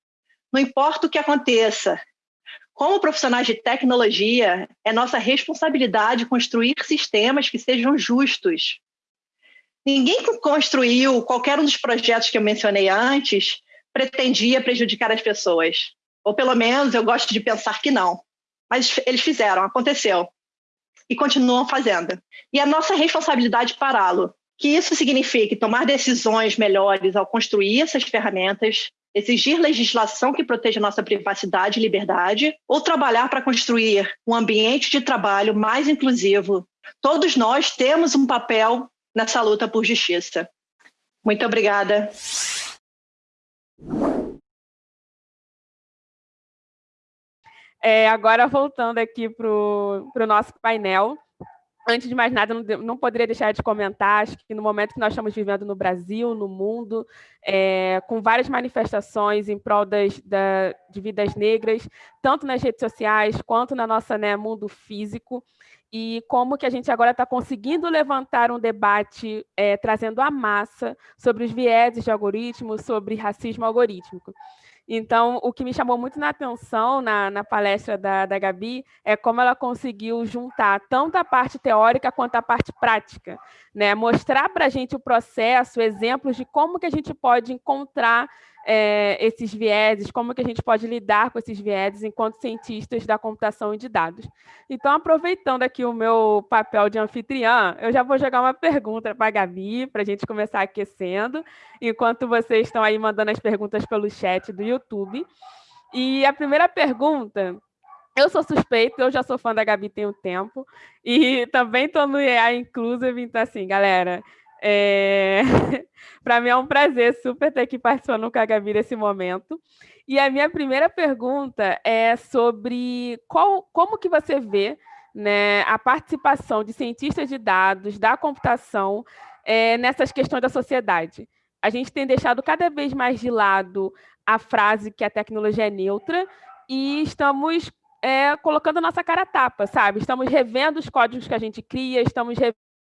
Speaker 2: Não importa o que aconteça. Como profissionais de tecnologia, é nossa responsabilidade construir sistemas que sejam justos. Ninguém que construiu qualquer um dos projetos que eu mencionei antes pretendia prejudicar as pessoas. Ou pelo menos eu gosto de pensar que não. Mas eles fizeram, aconteceu e continuam fazendo. E a nossa responsabilidade pará-lo. que isso signifique tomar decisões melhores ao construir essas ferramentas, exigir legislação que proteja nossa privacidade e liberdade, ou trabalhar para construir um ambiente de trabalho mais inclusivo. Todos nós temos um papel nessa luta por justiça. Muito obrigada.
Speaker 1: É, agora, voltando aqui para o nosso painel, antes de mais nada, não, não, poderia deixar de comentar, acho que no momento que nós estamos vivendo no Brasil, no mundo, é, com várias manifestações em prol das, da, de vidas negras, tanto nas redes sociais quanto na nossa né, mundo físico, e como que a gente agora está conseguindo levantar um debate é, trazendo a massa sobre os vieses de algoritmos, sobre racismo algorítmico. Então, o que me chamou muito na atenção na, na palestra da, da Gabi é como ela conseguiu juntar tanto a parte teórica quanto a parte prática, né? mostrar para a gente o processo, exemplos de como que a gente pode encontrar é, esses vieses, como que a gente pode lidar com esses vieses enquanto cientistas da computação e de dados. Então, aproveitando aqui o meu papel de anfitriã, eu já vou jogar uma pergunta para a Gabi, para a gente começar aquecendo, enquanto vocês estão aí mandando as perguntas pelo chat do YouTube. E a primeira pergunta eu sou suspeito, eu já sou fã da Gabi tem um tempo, e também estou no EA Inclusive, então assim, galera, é... Para mim é um prazer super ter aqui participando com a Gabi nesse momento. E a minha primeira pergunta é sobre qual, como que você vê né, a participação de cientistas de dados, da computação, é, nessas questões da sociedade. A gente tem deixado cada vez mais de lado a frase que a tecnologia é neutra e estamos é, colocando a nossa cara a tapa, sabe? Estamos revendo os códigos que a gente cria, estamos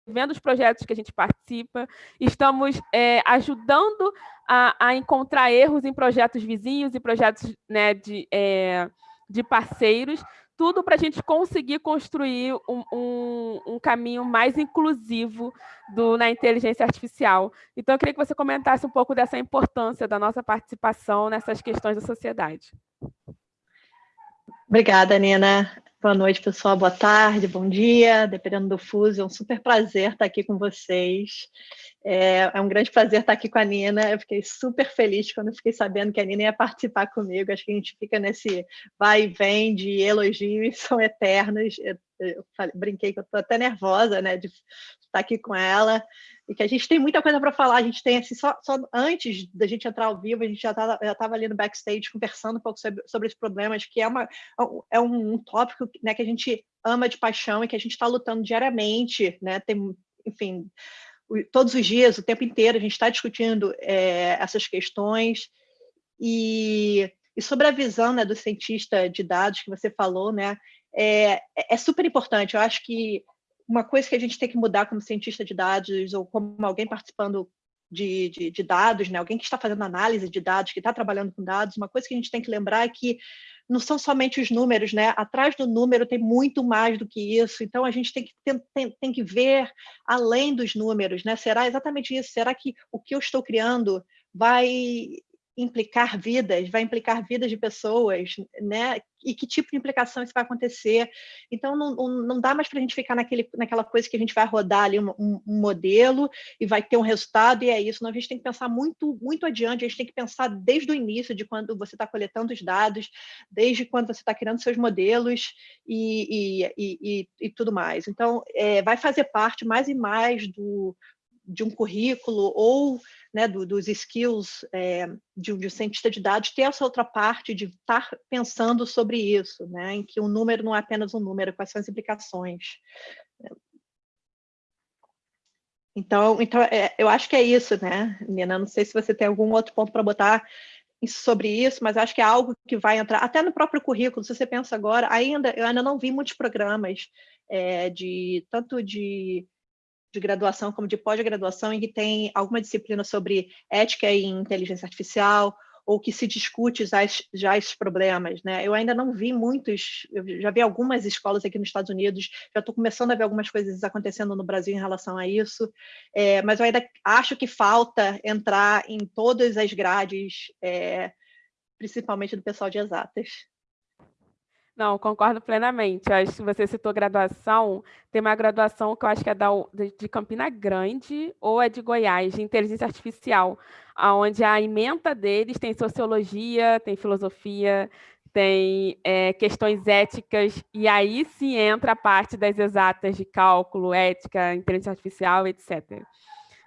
Speaker 1: vendo os projetos que a gente participa, estamos é, ajudando a, a, encontrar erros em projetos vizinhos e projetos né, de, é, de parceiros, tudo para a gente conseguir construir um, um, um, caminho mais inclusivo do, na inteligência artificial. Então, eu queria que você comentasse um pouco dessa importância da nossa participação nessas questões da sociedade.
Speaker 2: Obrigada, Nina. Boa noite, pessoal. Boa tarde, bom dia, dependendo do fuso. É um super prazer estar aqui com vocês. É, é, um grande prazer estar aqui com a Nina. Eu fiquei super feliz quando fiquei sabendo que a Nina ia participar comigo. Acho que a gente fica nesse vai e vem de elogios, são eternos. Eu, eu falei, brinquei que eu estou até nervosa né, de estar aqui com ela e que a gente tem muita coisa para falar. A gente tem, assim, só, só, antes da gente entrar ao vivo, a gente já estava ali no backstage conversando um pouco sobre, sobre esses problemas, que é, uma, é um, um tópico né, que a gente ama de paixão e que a gente está lutando diariamente, né? Tem, enfim, todos os dias, o tempo inteiro, a gente está discutindo é, essas questões. E, e, sobre a visão né, do cientista de dados que você falou, né, é, é super importante. Eu acho que uma coisa que a gente tem que mudar como cientista de dados ou como alguém participando de, de, de, dados, né? alguém que está fazendo análise de dados, que está trabalhando com dados, uma coisa que a gente tem que lembrar é que não são somente os números, né? Atrás do número tem muito mais do que isso. Então a gente tem que tem, tem, tem que ver além dos números, né? Será exatamente isso? Será que o que eu estou criando vai implicar vidas, vai implicar vidas de pessoas, né? E que tipo de implicação isso vai acontecer? Então, não, não dá mais para a gente ficar naquele, naquela coisa que a gente vai rodar ali um, um, modelo e vai ter um resultado e é isso. Não, a gente tem que pensar muito, muito adiante. A gente tem que pensar desde o início de quando você está coletando os dados, desde quando você está criando seus modelos e, e, e, e tudo mais. Então, é, vai fazer parte mais e mais do, de um currículo ou né, do, dos skills é, de, um cientista de dados, ter essa outra parte de estar pensando sobre isso, né, em que um número não é apenas um número, quais são as implicações. Então, então é, eu acho que é isso, né, Nina? Não sei se você tem algum outro ponto para botar sobre isso, mas acho que é algo que vai entrar até no próprio currículo. Se você pensa agora, ainda eu ainda não vi muitos programas é, de tanto de de graduação como de pós-graduação em que tem alguma disciplina sobre ética e inteligência artificial ou que se discute já, já esses problemas, né? Eu ainda não vi muitos, eu já vi algumas escolas aqui nos Estados Unidos, já estou começando a ver algumas coisas acontecendo no Brasil em relação a isso, é, mas eu ainda acho que falta entrar em todas as grades, é, principalmente do pessoal de exatas.
Speaker 1: Não, concordo plenamente. acho que você citou graduação. Tem uma graduação que eu acho que é da, de Campina Grande ou é de Goiás, de inteligência artificial, onde a ementa deles tem sociologia, tem filosofia, tem é, questões éticas, e aí sim entra a parte das exatas de cálculo, ética, inteligência artificial, etc.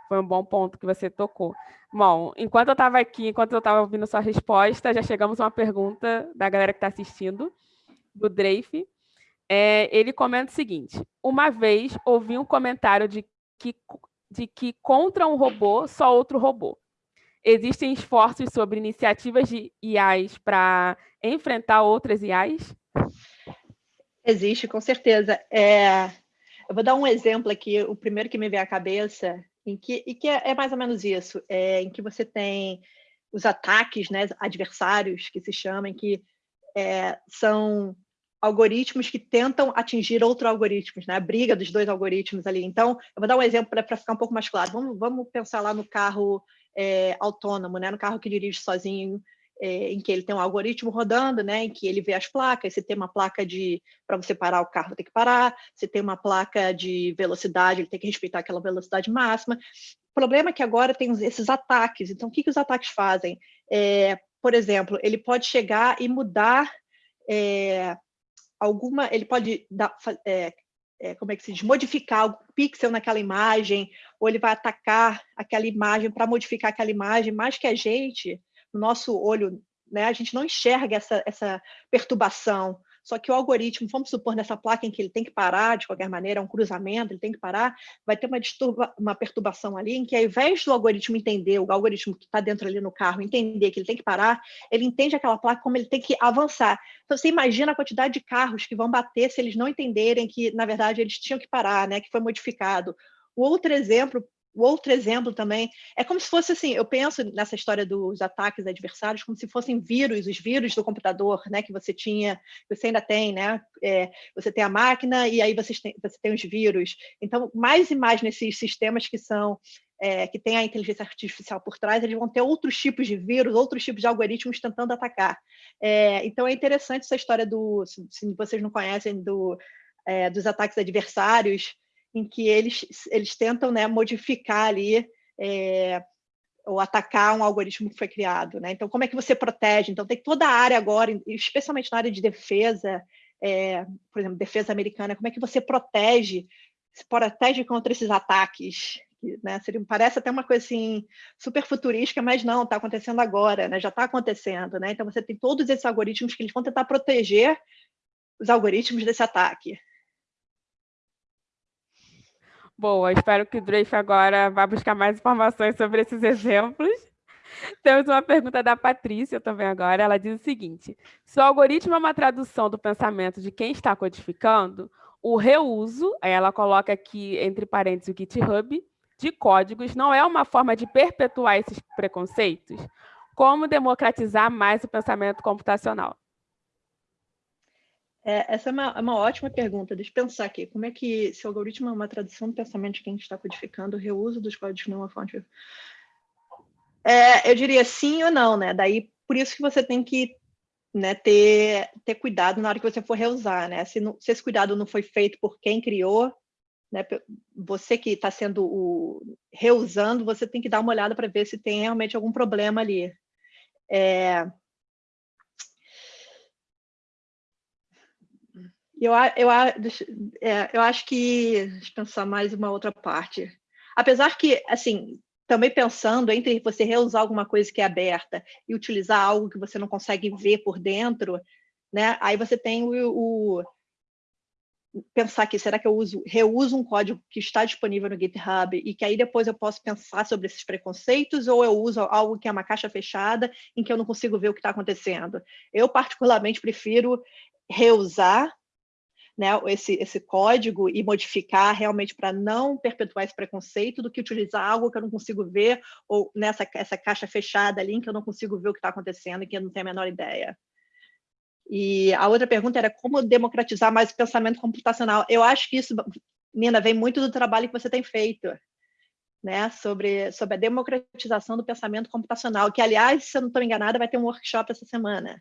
Speaker 1: Foi um bom ponto que você tocou. Bom, enquanto eu estava aqui, enquanto eu estava ouvindo sua resposta, já chegamos a uma pergunta da galera que está assistindo do Drafe, é, ele comenta o seguinte: uma vez ouvi um comentário de que, de que contra um robô, só outro robô. Existem esforços sobre iniciativas de IAs para enfrentar outras IAs?
Speaker 2: Existe, com certeza. É, eu vou dar um exemplo aqui, o primeiro que me vem à cabeça, em que, e que é, é mais ou menos isso, é, em que você tem os ataques né, adversários, que se chamam, que é, são algoritmos que tentam atingir outros algoritmos, né? a briga dos dois algoritmos ali. Então, eu vou dar um exemplo para ficar um pouco mais claro. Vamos, vamos pensar lá no carro é, autônomo, né? no carro que dirige sozinho, é, em que ele tem um algoritmo rodando, né? em que ele vê as placas, se tem uma placa de para você parar o carro, tem que parar, se tem uma placa de velocidade, ele tem que respeitar aquela velocidade máxima. O problema é que agora tem esses ataques. Então, o que, que os ataques fazem? É, por exemplo, ele pode chegar e mudar é, alguma, ele pode dar, é, é, como é que se diz, modificar algum pixel naquela imagem, ou ele vai atacar aquela imagem para modificar aquela imagem, mais que a gente, no nosso olho, né, a gente não enxerga essa, essa perturbação. Só que o algoritmo, vamos supor nessa placa em que ele tem que parar, de qualquer maneira, é um cruzamento, ele tem que parar, vai ter uma, disturba, uma perturbação ali em que, ao invés do algoritmo entender, o algoritmo que está dentro ali no carro, entender que ele tem que parar, ele entende aquela placa como ele tem que avançar. Então, você imagina a quantidade de carros que vão bater se eles não entenderem que, na verdade, eles tinham que parar, né, que foi modificado. O outro exemplo o outro exemplo também é como se fosse assim, eu penso nessa história dos ataques adversários como se fossem vírus, os vírus do computador, né, que você tinha, você ainda tem, né, é, você tem a máquina e aí você tem, você tem os vírus. Então, mais e mais nesses sistemas que são é, que tem a inteligência artificial por trás, eles vão ter outros tipos de vírus, outros tipos de algoritmos tentando atacar. É, então, é interessante essa história do, se vocês não conhecem, do, é, dos ataques adversários, em que eles, eles tentam né, modificar ali é, ou atacar um algoritmo que foi criado. Né? Então, como é que você protege? Então, tem toda a área agora, especialmente na área de defesa, é, por exemplo, defesa americana, como é que você protege, se protege contra esses ataques? Né? Seria, parece até uma coisa assim, super futurística, mas não, está acontecendo agora, né? já está acontecendo. Né? Então, você tem todos esses algoritmos que eles vão tentar proteger os algoritmos desse ataque.
Speaker 1: Boa, espero que o Drake agora vá buscar mais informações sobre esses exemplos. Temos uma pergunta da Patrícia também agora. Ela diz o seguinte: se o algoritmo é uma tradução do pensamento de quem está codificando, o reuso, ela coloca aqui entre parênteses o GitHub, de códigos não é uma forma de perpetuar esses preconceitos? Como democratizar mais o pensamento computacional?
Speaker 2: É, essa é uma, é uma, ótima pergunta. Deixa eu pensar aqui. Como é que, se o algoritmo é uma tradução do pensamento de quem está codificando, o reuso dos códigos não é uma fonte... É, eu diria sim ou não, né? Daí, por isso que você tem que né, ter, ter cuidado na hora que você for reusar, né? Se, não, se esse cuidado não foi feito por quem criou, né, você que está sendo o, reusando, você tem que dar uma olhada para ver se tem realmente algum problema ali. É, Eu, eu, é, eu acho que, deixa eu pensar mais uma outra parte. Apesar que, assim, também pensando entre você reusar alguma coisa que é aberta e utilizar algo que você não consegue ver por dentro, né? Aí você tem o, o pensar que será que eu uso, reuso um código que está disponível no GitHub e que aí depois eu posso pensar sobre esses preconceitos ou eu uso algo que é uma caixa fechada em que eu não consigo ver o que está acontecendo. Eu particularmente prefiro reusar né, esse, esse código e modificar realmente para não perpetuar esse preconceito do que utilizar algo que eu não consigo ver ou nessa essa caixa fechada ali que eu não consigo ver o que está acontecendo e que eu não tenho a menor ideia. E a outra pergunta era como democratizar mais o pensamento computacional. Eu acho que isso, Nina, vem muito do trabalho que você tem feito, né, sobre, sobre a democratização do pensamento computacional, que, aliás, se eu não estou enganada, vai ter um workshop essa semana.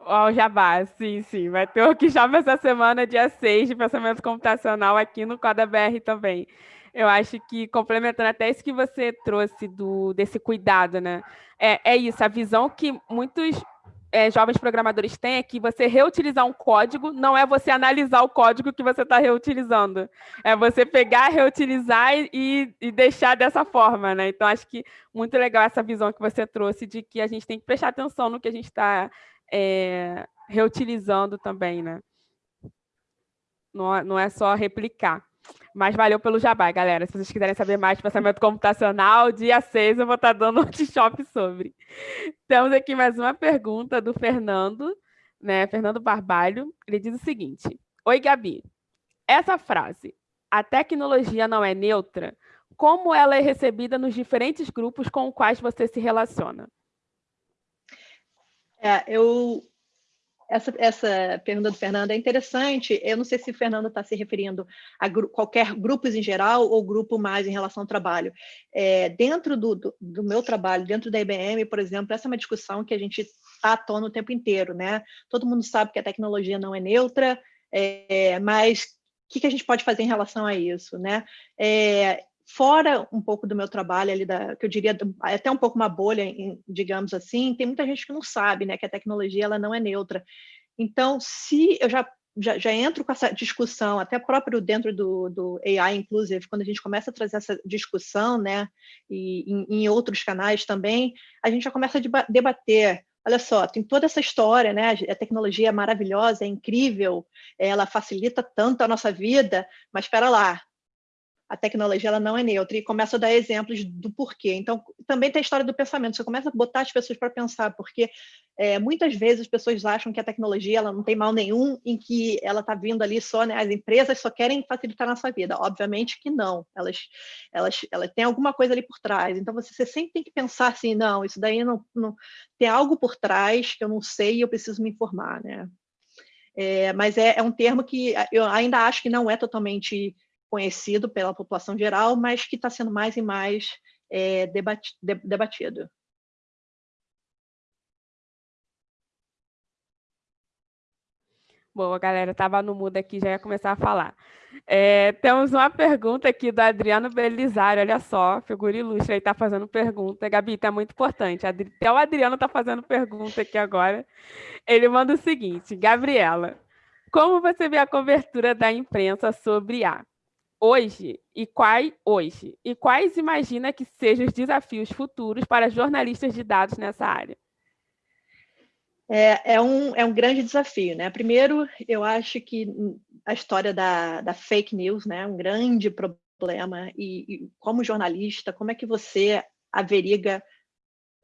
Speaker 1: Ó, o Jabá, sim, sim. Vai ter o workshop essa semana, dia 6, de pensamento computacional aqui no Coda BR também. Eu acho que, complementando até isso que você trouxe do, desse cuidado, né? É, é isso, a visão que muitos é, jovens programadores têm é que você reutilizar um código não é você analisar o código que você está reutilizando. É você pegar, reutilizar e, e, deixar dessa forma, né? Então, acho que muito legal essa visão que você trouxe de que a gente tem que prestar atenção no que a gente está é, reutilizando também, né? Não, é, não é só replicar. Mas valeu pelo jabá, galera. Se vocês quiserem saber mais de pensamento computacional, dia 6 eu vou estar dando um workshop sobre. Temos aqui mais uma pergunta do Fernando, né? Fernando Barbalho. Ele diz o seguinte: Oi, Gabi. Essa frase, a tecnologia não é neutra, como ela é recebida nos diferentes grupos com os quais você se relaciona?
Speaker 2: É, eu essa, essa pergunta do Fernando é interessante. Eu não sei se o Fernando está se referindo a gru qualquer grupos em geral ou grupo mais em relação ao trabalho. É, dentro do, do, do, meu trabalho, dentro da IBM, por exemplo, essa é uma discussão que a gente está à tona o tempo inteiro. Né? Todo mundo sabe que a tecnologia não é neutra, é, mas o que, que, a gente pode fazer em relação a isso? Né? É, fora um pouco do meu trabalho ali, da, que eu diria até um pouco uma bolha, digamos assim, tem muita gente que não sabe, né, que a tecnologia ela não é neutra. Então, se eu já já, já, entro com essa discussão, até próprio dentro do, do AI Inclusive, quando a gente começa a trazer essa discussão, né, e em, em outros canais também, a gente já começa a debater olha só, tem toda essa história, né? A tecnologia é maravilhosa, é incrível, ela facilita tanto a nossa vida, mas espera lá, a tecnologia ela não é neutra e começa a dar exemplos do porquê. Então, também tem a história do pensamento. Você começa a botar as pessoas para pensar, porque é, muitas vezes as pessoas acham que a tecnologia ela não tem mal nenhum, em que ela está vindo ali só, né? As empresas só querem facilitar a nossa vida. Obviamente que não. Elas, elas, elas têm alguma coisa ali por trás. Então, você, você sempre tem que pensar assim, não, isso daí não, não tem algo por trás que eu não sei e eu preciso me informar, né? É, mas é, é um termo que eu ainda acho que não é totalmente conhecido pela população geral, mas que está sendo mais e mais é, debatido.
Speaker 1: Boa, galera, estava no mudo aqui, já ia começar a falar. É, temos uma pergunta aqui do Adriano Belisário, olha só, figura ilustre aí, está fazendo pergunta. Gabi, está muito importante, até o Adriano está fazendo pergunta aqui agora. Ele manda o seguinte, Gabriela, como você vê a cobertura da imprensa sobre a hoje e quais hoje e quais imagina que sejam os desafios futuros para jornalistas de dados nessa área?
Speaker 2: É, é, um, é um grande desafio, né? Primeiro, eu acho que a história da, da fake news, né, é um grande problema e, e como jornalista, como é que você averigua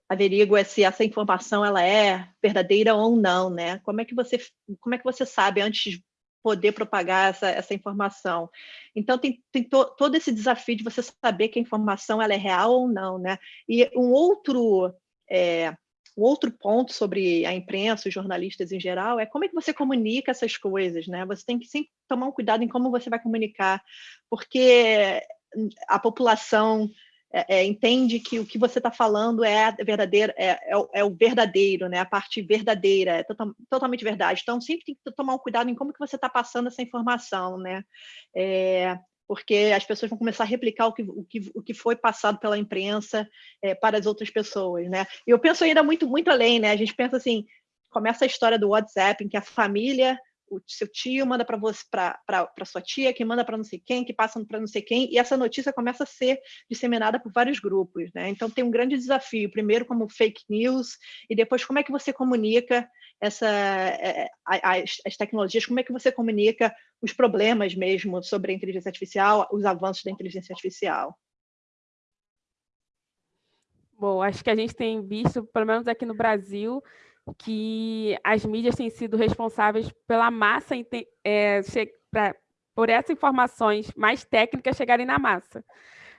Speaker 2: averigua se essa informação ela é verdadeira ou não, né? Como é que você como é que você sabe antes poder propagar essa, essa informação. Então, tem, tem to, todo esse desafio de você saber que a informação ela é real ou não. Né? E um outro, é, um outro ponto sobre a imprensa, os jornalistas em geral, é como é que você comunica essas coisas. Né? Você tem que sempre tomar um cuidado em como você vai comunicar, porque a população é, é, entende que o que você está falando é verdadeiro, é, é, o, é, o, verdadeiro, né? a parte verdadeira, é total, totalmente verdade. Então, sempre tem que tomar um cuidado em como que você está passando essa informação, né? É, porque as pessoas vão começar a replicar o que, o que, o que foi passado pela imprensa é, para as outras pessoas, né? E eu penso ainda muito, muito além, né? A gente pensa assim, começa a história do WhatsApp, em que a família o seu tio manda para você para sua tia, que manda para não sei quem, que passa para não sei quem, e essa notícia começa a ser disseminada por vários grupos, né? Então tem um grande desafio, primeiro como fake news e depois como é que você comunica essa é, as, as tecnologias, como é que você comunica os problemas mesmo sobre a inteligência artificial, os avanços da inteligência artificial.
Speaker 1: Bom, acho que a gente tem visto, pelo menos aqui no Brasil, que as mídias têm sido responsáveis pela massa, é, pra, por essas informações mais técnicas chegarem na massa.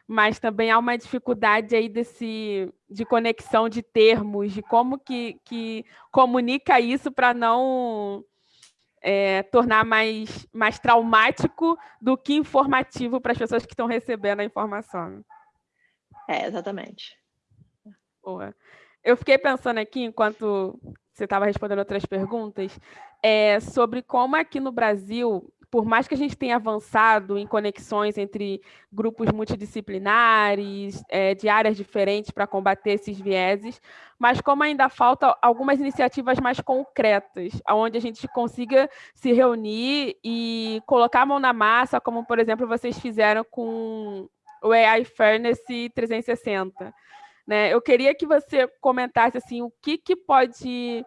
Speaker 1: Mas também há uma dificuldade aí desse, de conexão de termos, de como que, que comunica isso para não é, tornar mais, mais traumático do que informativo para as pessoas que estão recebendo a informação.
Speaker 2: É, exatamente.
Speaker 1: Boa. Eu fiquei pensando aqui, enquanto você estava respondendo outras perguntas, é, sobre como aqui no Brasil por mais que a gente tenha avançado em conexões entre grupos multidisciplinares, é, de áreas diferentes para combater esses vieses, mas como ainda falta algumas iniciativas mais concretas, onde a gente consiga se reunir e colocar a mão na massa, como, por exemplo, vocês fizeram com o AI Fairness 360. Né? Eu queria que você comentasse assim, o que, que pode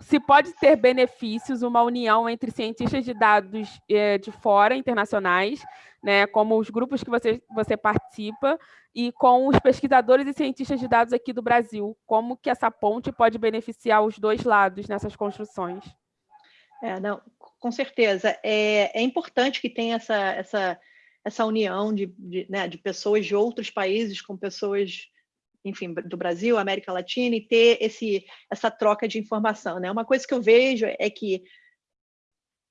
Speaker 1: se pode ter benefícios uma união entre cientistas de dados eh, de fora, internacionais, né, como os grupos que você, você participa, e com os pesquisadores e cientistas de dados aqui do Brasil. Como que essa ponte pode beneficiar os dois lados nessas construções?
Speaker 2: É, não, com certeza. É, é importante que tenha essa, essa, essa união de, de, né, de pessoas de outros países com pessoas enfim, do Brasil, América Latina, e ter esse, essa troca de informação. Né? Uma coisa que eu vejo é que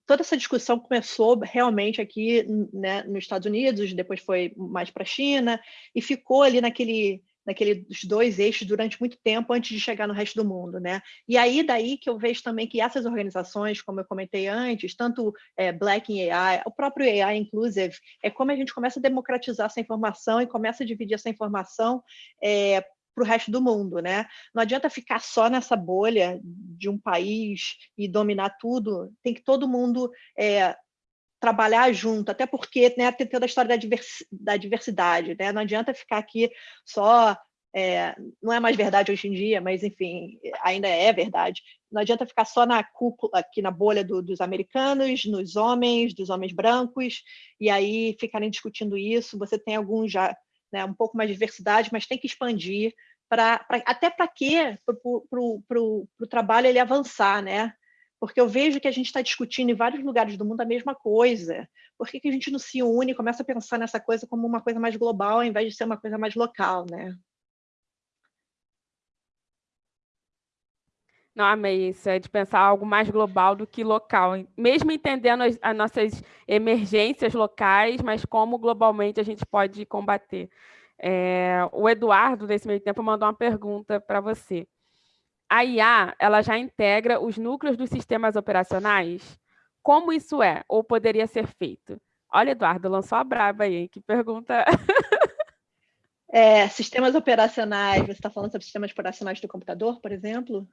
Speaker 2: toda essa discussão começou realmente aqui né, nos Estados Unidos, depois foi mais para a China, e ficou ali naquele, naqueles dois eixos durante muito tempo antes de chegar no resto do mundo, né? E aí daí que eu vejo também que essas organizações, como eu comentei antes, tanto é, Black in AI, o próprio AI Inclusive, é como a gente começa a democratizar essa informação e começa a dividir essa informação é, para o resto do mundo, né? Não adianta ficar só nessa bolha de um país e dominar tudo. Tem que todo mundo é, trabalhar junto, até porque né, tem toda a história da, divers, da diversidade, né? Não adianta ficar aqui só é, não é mais verdade hoje em dia, mas enfim, ainda é verdade. Não adianta ficar só na cúpula, aqui na bolha do, dos americanos, nos homens, dos homens brancos, e aí ficarem discutindo isso. Você tem alguns já né, um pouco mais de diversidade, mas tem que expandir para até para quê? Para o trabalho ele avançar, né? Porque eu vejo que a gente está discutindo em vários lugares do mundo a mesma coisa. Por que, que a gente não se une e começa a pensar nessa coisa como uma coisa mais global, ao invés de ser uma coisa mais local, né?
Speaker 1: Não, amei isso, é de pensar algo mais global do que local. Mesmo entendendo as, as nossas emergências locais, mas como globalmente a gente pode combater. É, o Eduardo, nesse meio tempo, mandou uma pergunta para você. A IA, ela já integra os núcleos dos sistemas operacionais? Como isso é, ou poderia ser feito? Olha, Eduardo, lançou a braba aí, que pergunta...
Speaker 2: É, sistemas operacionais, você está falando sobre sistemas operacionais do computador, por exemplo?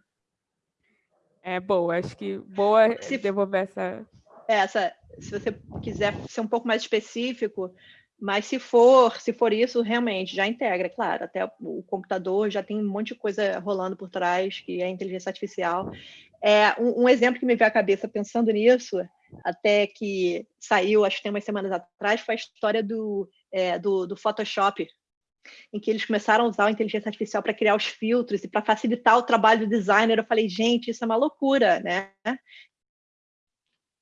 Speaker 1: É boa, acho que boa se, devolver essa...
Speaker 2: É, essa... Se você quiser ser um pouco mais específico, mas se for, se for isso, realmente já integra, claro, até o computador já tem um monte de coisa rolando por trás, que é inteligência artificial. É, um, um exemplo que me veio à cabeça pensando nisso, até que saiu, acho que tem umas semanas atrás, foi a história do, é, do, do Photoshop, em que eles começaram a usar a inteligência artificial para criar os filtros e para facilitar o trabalho do designer. Eu falei, gente, isso é uma loucura, né?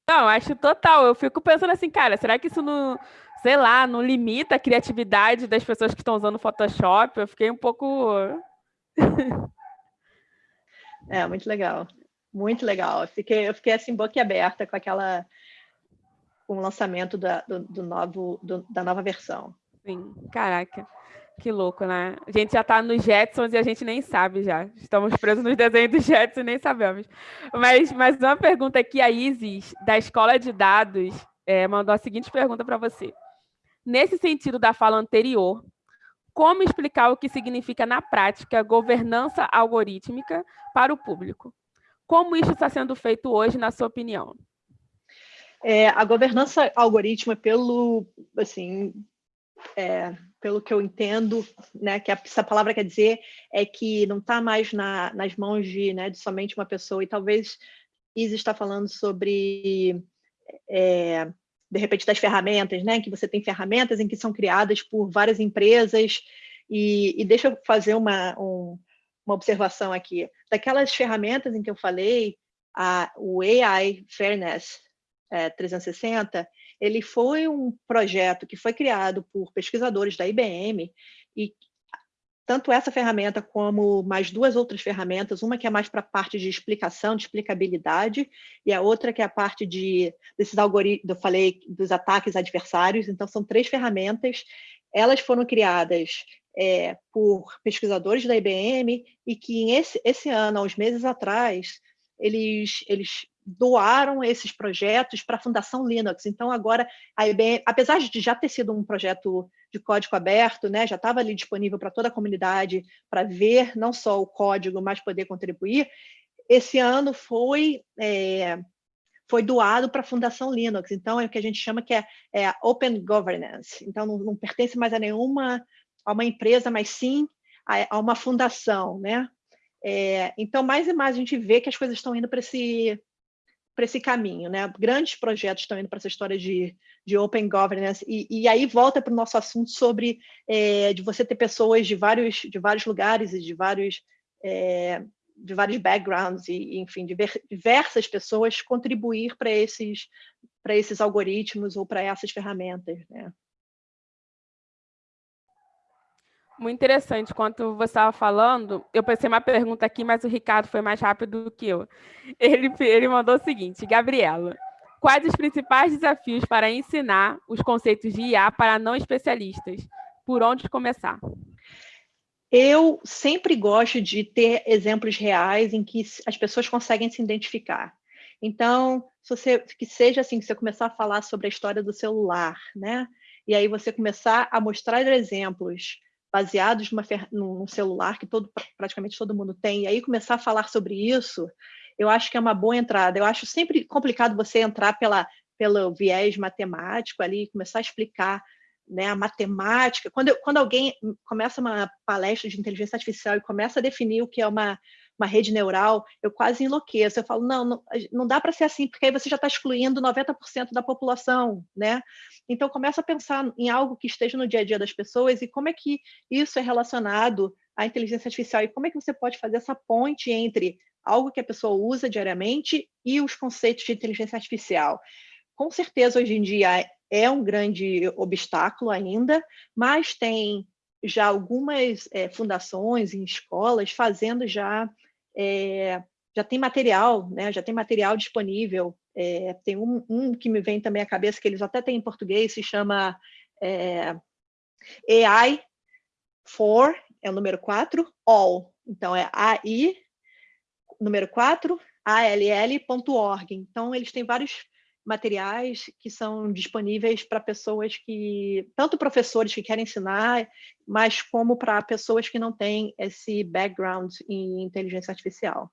Speaker 1: Não, acho total. Eu fico pensando assim, cara, será que isso não, sei lá, não limita a criatividade das pessoas que estão usando Photoshop? Eu fiquei um pouco.
Speaker 2: é, muito legal. Muito legal. Eu fiquei, eu fiquei assim, boquiaberta com aquela. com o lançamento da, do, do novo, do, da nova versão.
Speaker 1: Sim, caraca. Que louco, né? A gente já está nos Jetsons e a gente nem sabe já. Estamos presos nos desenhos dos Jetsons e nem sabemos. Mas, mas uma pergunta aqui, a Isis, da Escola de Dados, é, mandou a seguinte pergunta para você. Nesse sentido da fala anterior, como explicar o que significa na prática governança algorítmica para o público? Como isso está sendo feito hoje, na sua opinião?
Speaker 2: É, a governança algorítmica, pelo, assim, é, pelo que eu entendo, né, que essa palavra quer dizer é que não está mais na, nas mãos de, né, de somente uma pessoa, e talvez Isa está falando sobre, é, de repente, das ferramentas, né, que você tem ferramentas em que são criadas por várias empresas, e, e deixa eu fazer uma, um, uma observação aqui. Daquelas ferramentas em que eu falei, a, o AI Fairness é, 360, ele foi um projeto que foi criado por pesquisadores da IBM e tanto essa ferramenta como mais duas outras ferramentas, uma que é mais para a parte de explicação, de explicabilidade, e a outra que é a parte de desses algoritmos, eu falei, dos ataques adversários. Então, são três ferramentas elas foram criadas é, por pesquisadores da IBM e que esse, esse ano, há uns meses atrás, eles, eles doaram esses projetos para a Fundação Linux. Então, agora, a IBM, apesar de já ter sido um projeto de código aberto, né, já estava ali disponível para toda a comunidade para ver não só o código, mas poder contribuir, esse ano foi é, foi doado para a Fundação Linux. Então, é o que a gente chama que é, é Open Governance. Então, não, não, pertence mais a nenhuma a uma empresa, mas sim a, a uma fundação, né? É, então, mais e mais a gente vê que as coisas estão indo para esse para esse caminho, né? Grandes projetos estão indo para essa história de, de open governance e, e aí volta para o nosso assunto sobre é, de você ter pessoas de vários de vários lugares e de vários é, de vários backgrounds e, enfim, diversas pessoas contribuir para esses, esses algoritmos ou para essas ferramentas. Né?
Speaker 1: Muito interessante. Quando você estava falando, eu pensei uma pergunta aqui, mas o Ricardo foi mais rápido do que eu. Ele, ele mandou o seguinte, Gabriela, quais os principais desafios para ensinar os conceitos de IA para não especialistas? Por onde começar?
Speaker 2: Eu sempre gosto de ter exemplos reais em que as pessoas conseguem se identificar. Então, se você, que seja assim, que você começar a falar sobre a história do celular, né? E aí você começar a mostrar exemplos baseados numa, num celular que todo, praticamente todo mundo tem, e aí começar a falar sobre isso, eu acho que é uma boa entrada. Eu acho sempre complicado você entrar pela, pelo viés matemático ali, começar a explicar né, a matemática. Quando, eu, quando alguém começa uma palestra de inteligência artificial e começa a definir o que é uma, uma rede neural, eu quase enlouqueço. Eu falo, não, não, não dá para ser assim, porque aí você já está excluindo 90% da população, né? Então, começa a pensar em algo que esteja no dia a dia das pessoas e como é que isso é relacionado à inteligência artificial e como é que você pode fazer essa ponte entre algo que a pessoa usa diariamente e os conceitos de inteligência artificial. Com certeza, hoje em dia, é um grande obstáculo ainda, mas tem já algumas é, fundações em escolas fazendo já é, já tem material, né? Já tem material disponível. É, tem um, um, que me vem também à cabeça que eles até têm em português, se chama AI for é o número 4, all. Então é AI número 4 all.org. Então eles têm vários materiais que são disponíveis para pessoas que, tanto professores que querem ensinar, mas como para pessoas que não têm esse background em inteligência artificial.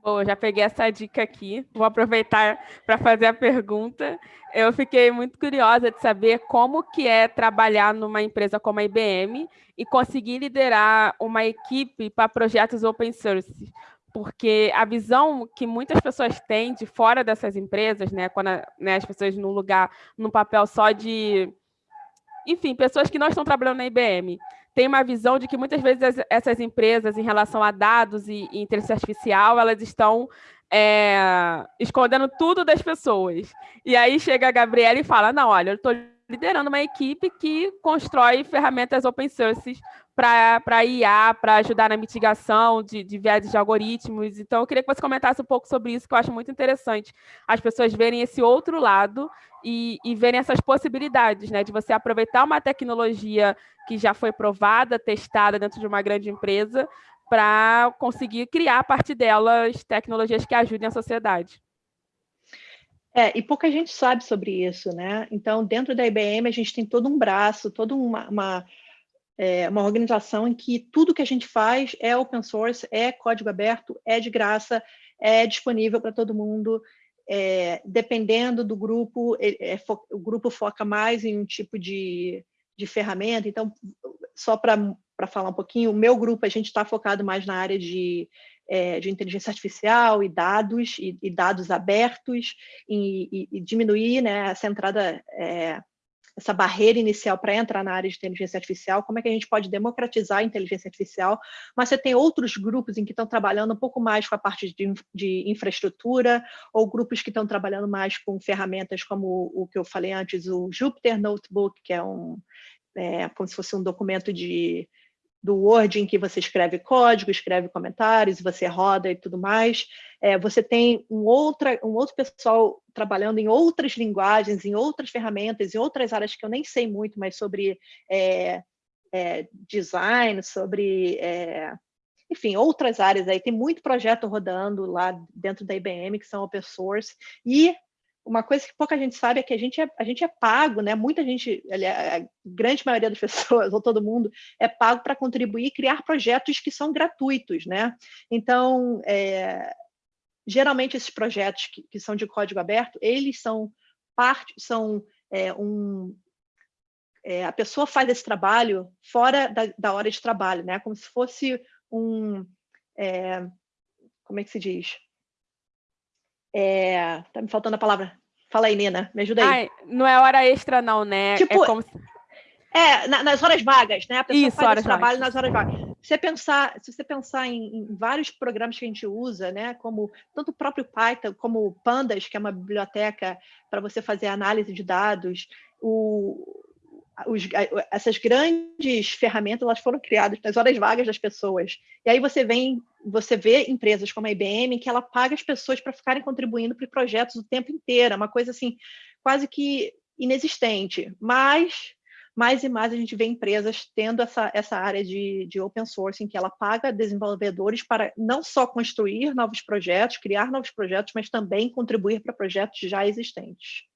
Speaker 1: Bom, já peguei essa dica aqui, vou aproveitar para fazer a pergunta. Eu fiquei muito curiosa de saber como que é trabalhar numa empresa como a IBM e conseguir liderar uma equipe para projetos open source, porque a visão que muitas pessoas têm de fora dessas empresas, né, quando a, né, as pessoas num lugar, num papel só de, enfim, pessoas que não estão trabalhando na IBM, tem uma visão de que muitas vezes essas empresas, em relação a dados e, e inteligência artificial, elas estão é, escondendo tudo das pessoas. E aí chega a Gabriela e fala, não, olha, eu estou liderando uma equipe que constrói ferramentas open source para IA, para ajudar na mitigação de, de viés de algoritmos. Então, eu queria que você comentasse um pouco sobre isso, que eu acho muito interessante. As pessoas verem esse outro lado e, e verem essas possibilidades, né? De você aproveitar uma tecnologia que já foi provada, testada dentro de uma grande empresa, para conseguir criar a partir delas tecnologias que ajudem a sociedade.
Speaker 2: É, e pouca gente sabe sobre isso, né? Então, dentro da IBM, a gente tem todo um braço, toda uma, uma é uma organização em que tudo que a gente faz é open source, é código aberto, é de graça, é disponível para todo mundo. É, dependendo do grupo, é, é, o grupo foca mais em um tipo de, de ferramenta. Então, só para falar um pouquinho, o meu grupo, a gente está focado mais na área de, é, de inteligência artificial e dados, e, e dados abertos, e, e, e, diminuir né, essa entrada é, essa barreira inicial para entrar na área de inteligência artificial, como é que a gente pode democratizar a inteligência artificial, mas você tem outros grupos em que estão trabalhando um pouco mais com a parte de, de infraestrutura, ou grupos que estão trabalhando mais com ferramentas como o, o que eu falei antes, o Jupyter Notebook, que é um é, como se fosse um documento de do Word em que você escreve código, escreve comentários, você roda e tudo mais. É, você tem um, outra, um outro pessoal trabalhando em outras linguagens, em outras ferramentas, em outras áreas que eu nem sei muito, mas sobre é, é, design, sobre, é, enfim, outras áreas aí. Tem muito projeto rodando lá dentro da IBM que são open source. E uma coisa que pouca gente sabe é que a gente é, a gente é pago, né? Muita gente, a grande maioria das pessoas, ou todo mundo, é pago para contribuir e criar projetos que são gratuitos, né? Então, é, geralmente esses projetos que, que, são de código aberto, eles são parte, são é, um, é, a pessoa faz esse trabalho fora da, da, hora de trabalho, né? Como se fosse um, é, como é que se diz? É, tá me faltando a palavra. Fala aí, Nina, me ajuda aí. Ai,
Speaker 1: não é hora extra não, né?
Speaker 2: É tipo, é, como... é na, nas horas vagas, né? A pessoa Isso, faz esse trabalho vagas. nas horas vagas. Se você pensar, se você pensar em, em, vários programas que a gente usa, né? Como tanto o próprio Python, como o Pandas, que é uma biblioteca para você fazer análise de dados, o, os, essas grandes ferramentas elas foram criadas nas horas vagas das pessoas. E aí você vem, você vê empresas como a IBM que ela paga as pessoas para ficarem contribuindo para projetos o tempo inteiro, é uma coisa assim quase que inexistente. Mas mais e mais a gente vê empresas tendo essa, essa área de, de open source, em que ela paga desenvolvedores para não só construir novos projetos, criar novos projetos, mas também contribuir para projetos já existentes.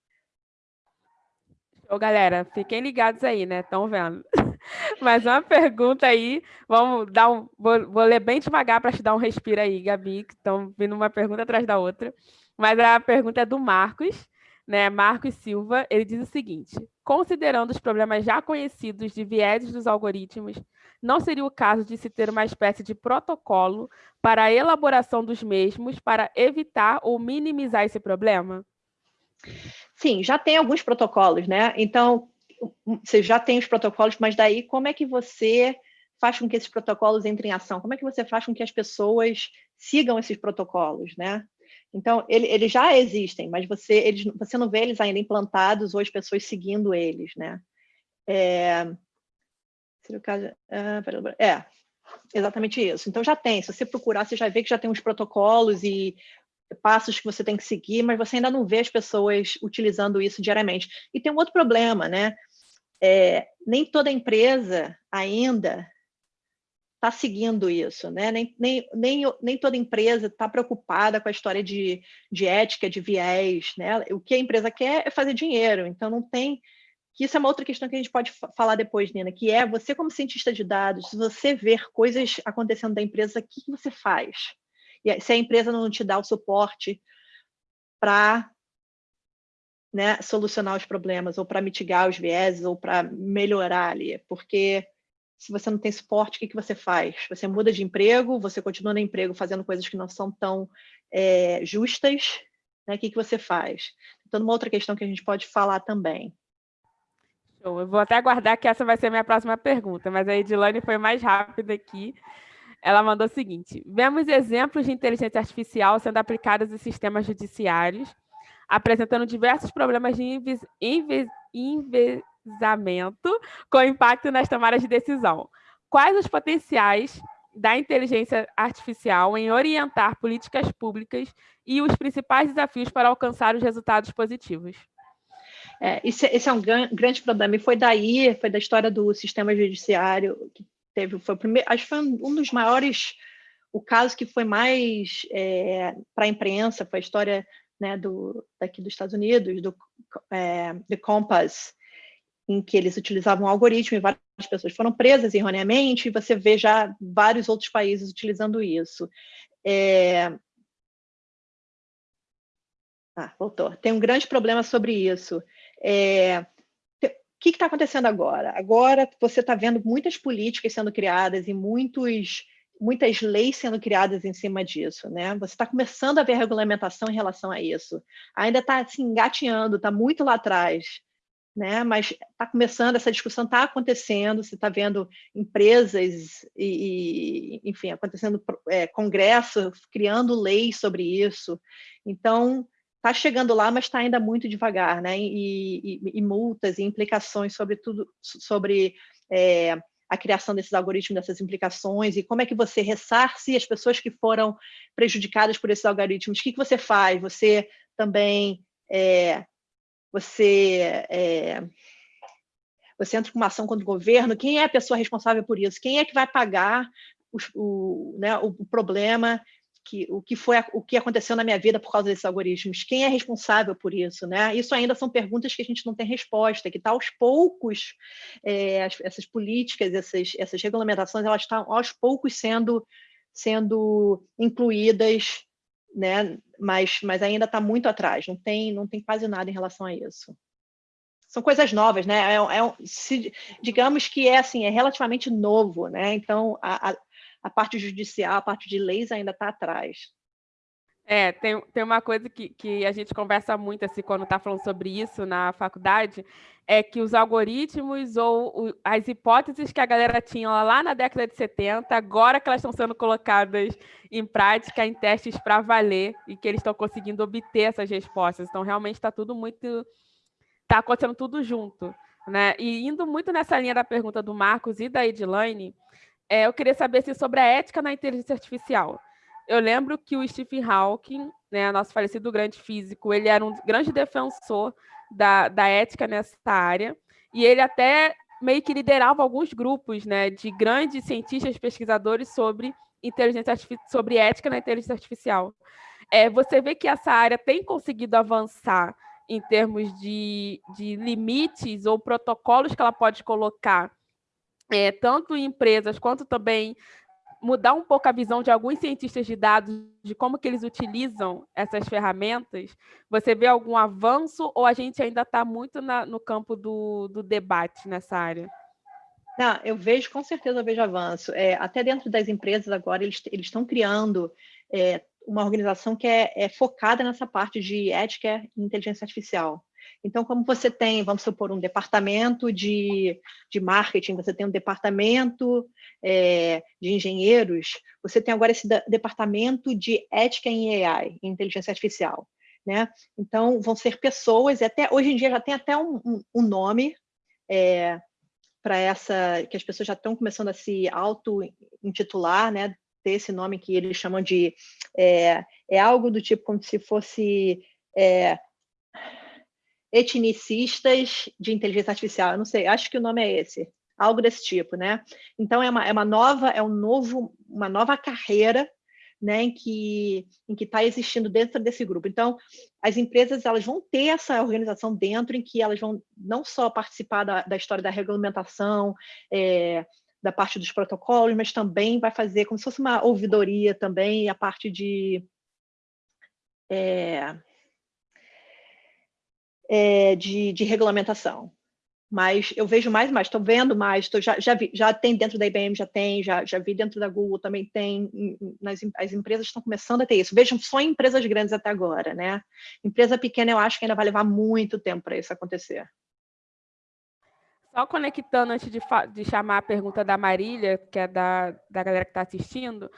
Speaker 1: Ô, galera, fiquem ligados aí, né? Estão vendo? Mais uma pergunta aí. Vamos dar um. Vou, vou ler bem devagar para te dar um respiro aí, Gabi, que estão vindo uma pergunta atrás da outra. Mas a pergunta é do Marcos, né? Marcos Silva. Ele diz o seguinte: considerando os problemas já conhecidos de vieses dos algoritmos, não seria o caso de se ter uma espécie de protocolo para a elaboração dos mesmos para evitar ou minimizar esse problema?
Speaker 2: Sim, já tem alguns protocolos, né? Então, você já tem os protocolos, mas daí como é que você faz com que esses protocolos entrem em ação? Como é que você faz com que as pessoas sigam esses protocolos, né? Então, ele, eles já existem, mas você, eles, você não vê eles ainda implantados ou as pessoas seguindo eles, né? É, ah, é, exatamente isso. Então, já tem. Se você procurar, você já vê que já tem uns protocolos e passos que você tem que seguir, mas você ainda não vê as pessoas utilizando isso diariamente. E tem um outro problema, né? É, nem toda empresa ainda está seguindo isso, né? Nem, nem, nem, nem toda empresa está preocupada com a história de, de ética, de viés, né? O que a empresa quer é fazer dinheiro, então não tem que isso é uma outra questão que a gente pode falar depois, Nina, que é você como cientista de dados, se você ver coisas acontecendo da empresa, o que você faz? E se a empresa não te dá o suporte para né, solucionar os problemas, ou para mitigar os vieses, ou para melhorar ali, porque se você não tem suporte, o que, que você faz? Você muda de emprego, você continua no emprego fazendo coisas que não são tão é, justas, né? o que, que você faz? Então, uma outra questão que a gente pode falar também.
Speaker 1: Eu vou até aguardar que essa vai ser a minha próxima pergunta, mas a Edilane foi mais rápida aqui. Ela mandou o seguinte: vemos exemplos de inteligência artificial sendo aplicados em sistemas judiciários, apresentando diversos problemas de envezamento com impacto nas tomadas de decisão. Quais os potenciais da inteligência artificial em orientar políticas públicas e os principais desafios para alcançar os resultados positivos?
Speaker 2: É, esse, esse, é um grande problema, e foi daí, foi da história do sistema judiciário, que teve, foi o primeiro, acho que foi um dos maiores, o caso que foi mais é, para a imprensa, foi a história né, do, daqui dos Estados Unidos, do é, Compass, em que eles utilizavam um algoritmo e várias pessoas foram presas erroneamente, e você vê já vários outros países utilizando isso. É... Ah, voltou. Tem um grande problema sobre isso. É que está acontecendo agora? Agora você está vendo muitas políticas sendo criadas e muitos, muitas leis sendo criadas em cima disso, né? Você está começando a ver regulamentação em relação a isso. Ainda está assim, engateando, está muito lá atrás, né? Mas está começando, essa discussão está acontecendo, você está vendo empresas e, e, enfim, acontecendo é, congresso criando leis sobre isso. Então, está chegando lá, mas está ainda muito devagar, né? E, e, e, multas e implicações sobre tudo, sobre é, a criação desses algoritmos, dessas implicações, e como é que você ressarce as pessoas que foram prejudicadas por esses algoritmos? O que, que você faz? Você também é, você é, você entra com uma ação contra o governo, quem é a pessoa responsável por isso? Quem é que vai pagar o, o, né, o problema que, o que foi o que aconteceu na minha vida por causa desses algoritmos? Quem é responsável por isso? Né? Isso ainda são perguntas que a gente não tem resposta, que está aos poucos, é, essas políticas, essas, essas regulamentações, elas estão aos poucos sendo, sendo incluídas, né? mas, mas ainda está muito atrás, não tem, não tem quase nada em relação a isso. São coisas novas, né? É, é, se, digamos que é assim, é relativamente novo, né? Então a a parte judicial, a parte de leis ainda está atrás.
Speaker 1: É, tem, tem uma coisa que, que a gente conversa muito assim, quando está falando sobre isso na faculdade, é que os algoritmos ou o, as hipóteses que a galera tinha lá na década de 70, agora que elas estão sendo colocadas em prática, em testes para valer, e que eles estão conseguindo obter essas respostas. Então, realmente está tudo muito. Está acontecendo tudo junto. Né? E indo muito nessa linha da pergunta do Marcos e da Edilane, é, eu queria saber assim, sobre a ética na inteligência artificial. Eu lembro que o Stephen Hawking, né, nosso falecido grande físico, ele era um grande defensor da, da ética nessa área, e ele até meio que liderava alguns grupos né, de grandes cientistas pesquisadores sobre inteligência sobre ética na inteligência artificial. É, você vê que essa área tem conseguido avançar em termos de, de limites ou protocolos que ela pode colocar é, tanto em empresas quanto também mudar um pouco a visão de alguns cientistas de dados de como que eles utilizam essas ferramentas, você vê algum avanço ou a gente ainda está muito na, no campo do, do, debate nessa área?
Speaker 2: Não, eu vejo, com certeza eu vejo avanço. É, até dentro das empresas agora, eles estão criando é, uma organização que é, é, focada nessa parte de ética e inteligência artificial. Então, como você tem, vamos supor, um departamento de, de marketing, você tem um departamento é, de engenheiros, você tem agora esse departamento de ética em AI, em inteligência artificial. Né? Então, vão ser pessoas, e até hoje em dia já tem até um, um, um nome é, para essa, que as pessoas já estão começando a se auto-intitular, né? ter esse nome que eles chamam de, é, é algo do tipo como se fosse é, etnicistas de inteligência artificial, eu não sei, acho que o nome é esse, algo desse tipo, né? Então é uma, é uma nova, é um novo, uma nova carreira, né, em que em que está existindo dentro desse grupo. Então as empresas elas vão ter essa organização dentro em que elas vão não só participar da, da história da regulamentação, é, da parte dos protocolos, mas também vai fazer como se fosse uma ouvidoria também, a parte de é, é, de, de, regulamentação. Mas eu vejo mais e mais, estou vendo mais, tô, já, já, vi, já tem dentro da IBM, já tem, já, já vi dentro da Google também tem, nas, as empresas estão começando a ter isso. Vejam só em empresas grandes até agora, né? Empresa pequena eu acho que ainda vai levar muito tempo para isso acontecer.
Speaker 1: Só conectando antes de, de, chamar a pergunta da Marília, que é da, da galera que está assistindo,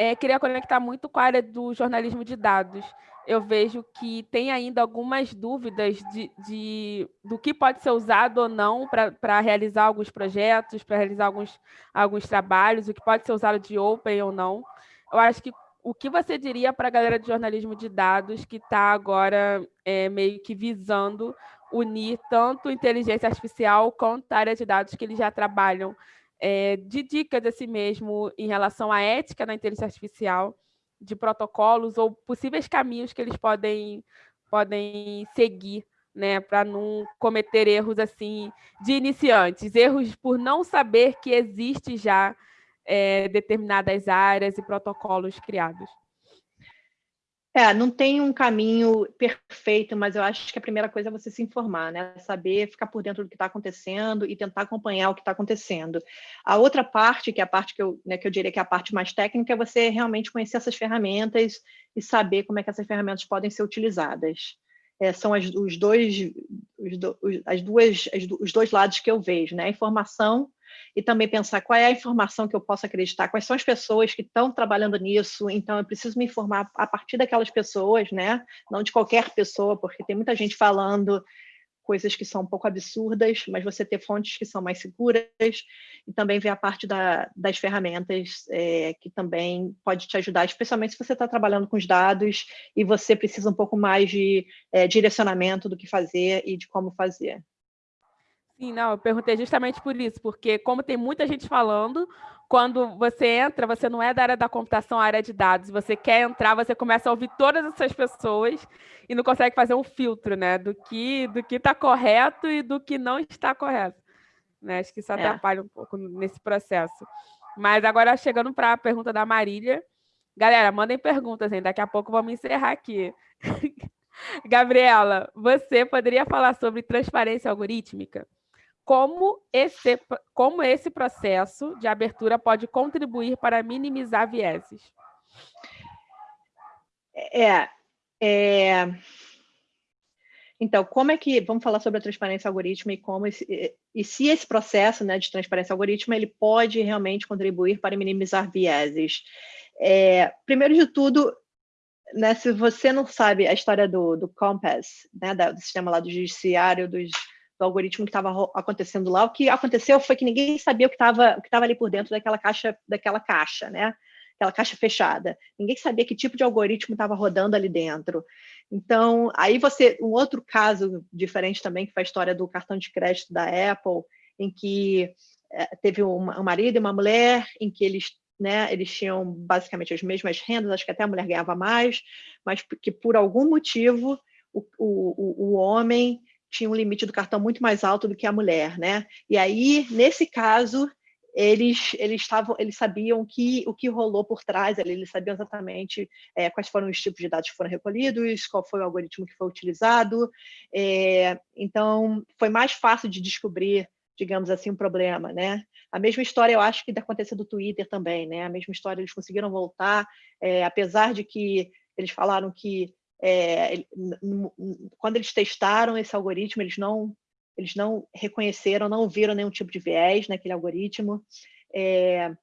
Speaker 1: é, queria conectar muito com a área do jornalismo de dados eu vejo que tem ainda algumas dúvidas de, de do que pode ser usado ou não para realizar alguns projetos, para realizar alguns, alguns trabalhos, o que pode ser usado de open ou não. Eu acho que o que você diria para a galera de jornalismo de dados que está agora é, meio que visando unir tanto inteligência artificial quanto a área de dados que eles já trabalham, é, de dicas assim mesmo em relação à ética na inteligência artificial de protocolos ou possíveis caminhos que eles podem, podem seguir, né, para não cometer erros assim de iniciantes, erros por não saber que existe já é, determinadas áreas e protocolos criados.
Speaker 2: É, não tem um caminho perfeito, mas eu acho que a primeira coisa é você se informar, né? Saber ficar por dentro do que está acontecendo e tentar acompanhar o que está acontecendo. A outra parte, que é a parte que eu, né, que eu diria que é a parte mais técnica, é você realmente conhecer essas ferramentas e saber como é que essas ferramentas podem ser utilizadas. É, são as, os dois, os, do, as duas, as, os dois lados que eu vejo, né? A informação e também pensar qual é a informação que eu posso acreditar, quais são as pessoas que estão trabalhando nisso, então eu preciso me informar a partir daquelas pessoas, né? não de qualquer pessoa, porque tem muita gente falando coisas que são um pouco absurdas, mas você ter fontes que são mais seguras e também ver a parte da, das ferramentas é, que também pode te ajudar, especialmente se você está trabalhando com os dados e você precisa um pouco mais de é, direcionamento do que fazer e de como fazer.
Speaker 1: Sim, não, eu perguntei justamente por isso, porque como tem muita gente falando, quando você entra, você não é da área da computação, área de dados, você quer entrar, você começa a ouvir todas essas pessoas e não consegue fazer um filtro, né, do que do que está correto e do que não está correto. Né? Acho que isso é. atrapalha é. um pouco nesse processo. Mas agora, chegando para a pergunta da Marília, galera, mandem perguntas, hein? daqui a pouco vamos encerrar aqui. Gabriela, você poderia falar sobre transparência algorítmica? Como esse, como esse processo de abertura pode contribuir para minimizar vieses?
Speaker 2: É, é, então, como é que vamos falar sobre a transparência algorítmica e como esse, e se esse processo né, de transparência algorítmica ele pode realmente contribuir para minimizar vieses? É, primeiro de tudo, né, se você não sabe a história do, do Compass, né, do sistema lá do judiciário, dos do algoritmo que estava acontecendo lá. O que aconteceu foi que ninguém sabia o que estava ali por dentro daquela caixa, daquela caixa, né? Aquela caixa fechada. Ninguém sabia que tipo de algoritmo estava rodando ali dentro. Então, aí você, um outro caso diferente também, que foi a história do cartão de crédito da Apple, em que é, teve um, um marido e uma mulher, em que eles né, eles tinham basicamente as mesmas rendas, acho que até a mulher ganhava mais, mas que por algum motivo o, o, o homem tinha um limite do cartão muito mais alto do que a mulher, né? E aí, nesse caso, eles eles estavam eles sabiam que o que rolou por trás eles sabiam exatamente é, quais foram os tipos de dados que foram recolhidos qual foi o algoritmo que foi utilizado é, então foi mais fácil de descobrir digamos assim um problema né a mesma história eu acho que aconteceu do Twitter também né a mesma história eles conseguiram voltar é, apesar de que eles falaram que é, quando eles testaram esse algoritmo, eles não, eles não reconheceram, não viram nenhum tipo de viés naquele algoritmo. É,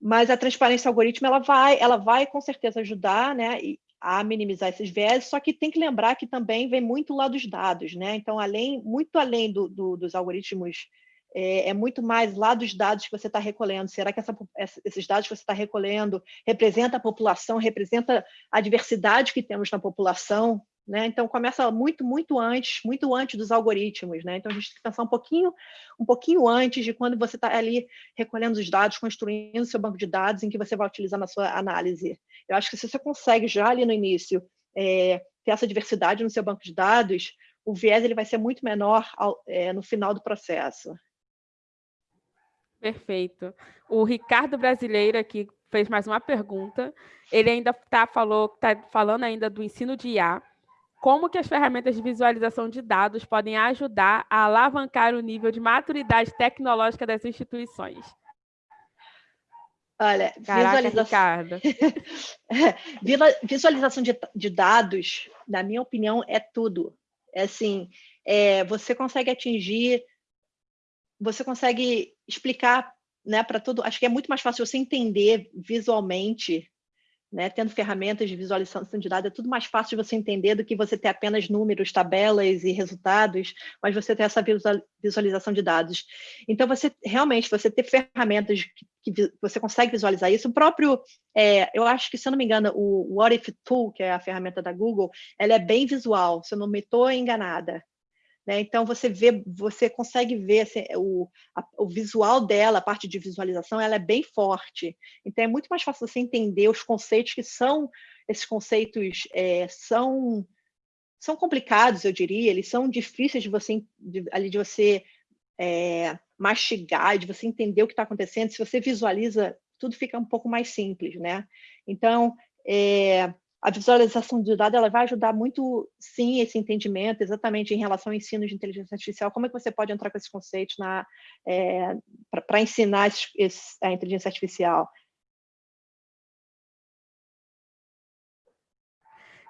Speaker 2: mas a transparência algoritmo ela vai, ela vai com certeza ajudar, né, a minimizar esses viés. Só que tem que lembrar que também vem muito lá dos dados, né? Então, além, muito além do, do, dos algoritmos é, é, muito mais lá dos dados que você está recolhendo. Será que essa, esses dados que você está recolhendo representa a população, representa a diversidade que temos na população? Né? Então começa muito, muito antes, muito antes dos algoritmos, né? Então a gente tem que pensar um pouquinho, um pouquinho antes de quando você está ali recolhendo os dados, construindo seu banco de dados em que você vai utilizar na sua análise. Eu acho que se você consegue já ali no início é, ter essa diversidade no seu banco de dados, o viés ele vai ser muito menor ao, é, no final do processo.
Speaker 1: Perfeito. O Ricardo Brasileiro aqui fez mais uma pergunta. Ele ainda tá, falou, está falando ainda do ensino de IA. Como que as ferramentas de visualização de dados podem ajudar a alavancar o nível de maturidade tecnológica das instituições?
Speaker 2: Olha,
Speaker 1: Caraca, visualização...
Speaker 2: visualização de, de, dados, na minha opinião, é tudo. É assim, é, você consegue atingir você consegue explicar né, para todo. Acho que é muito mais fácil você entender visualmente, né, tendo ferramentas de visualização de dados, é tudo mais fácil de você entender do que você ter apenas números, tabelas e resultados, mas você ter essa visualização de dados. Então, você realmente, você ter ferramentas que, que você consegue visualizar isso, o próprio, é, eu acho que, se eu não me engano, o What If Tool, que é a ferramenta da Google, ela é bem visual, se eu não me estou enganada. Né? Então, você vê, você consegue ver assim, o, a, o visual dela, a parte de visualização, ela é bem forte. Então, é muito mais fácil você entender os conceitos que são, esses conceitos é, são, são complicados, eu diria, eles são difíceis de você, de, ali de você é, mastigar, de você entender o que está acontecendo. Se você visualiza, tudo fica um pouco mais simples, né? Então, é, a visualização de dados ela vai ajudar muito, sim, esse entendimento, exatamente em relação ao ensino de inteligência artificial. Como é que você pode entrar com esses conceitos é, para ensinar esse, esse, a inteligência artificial?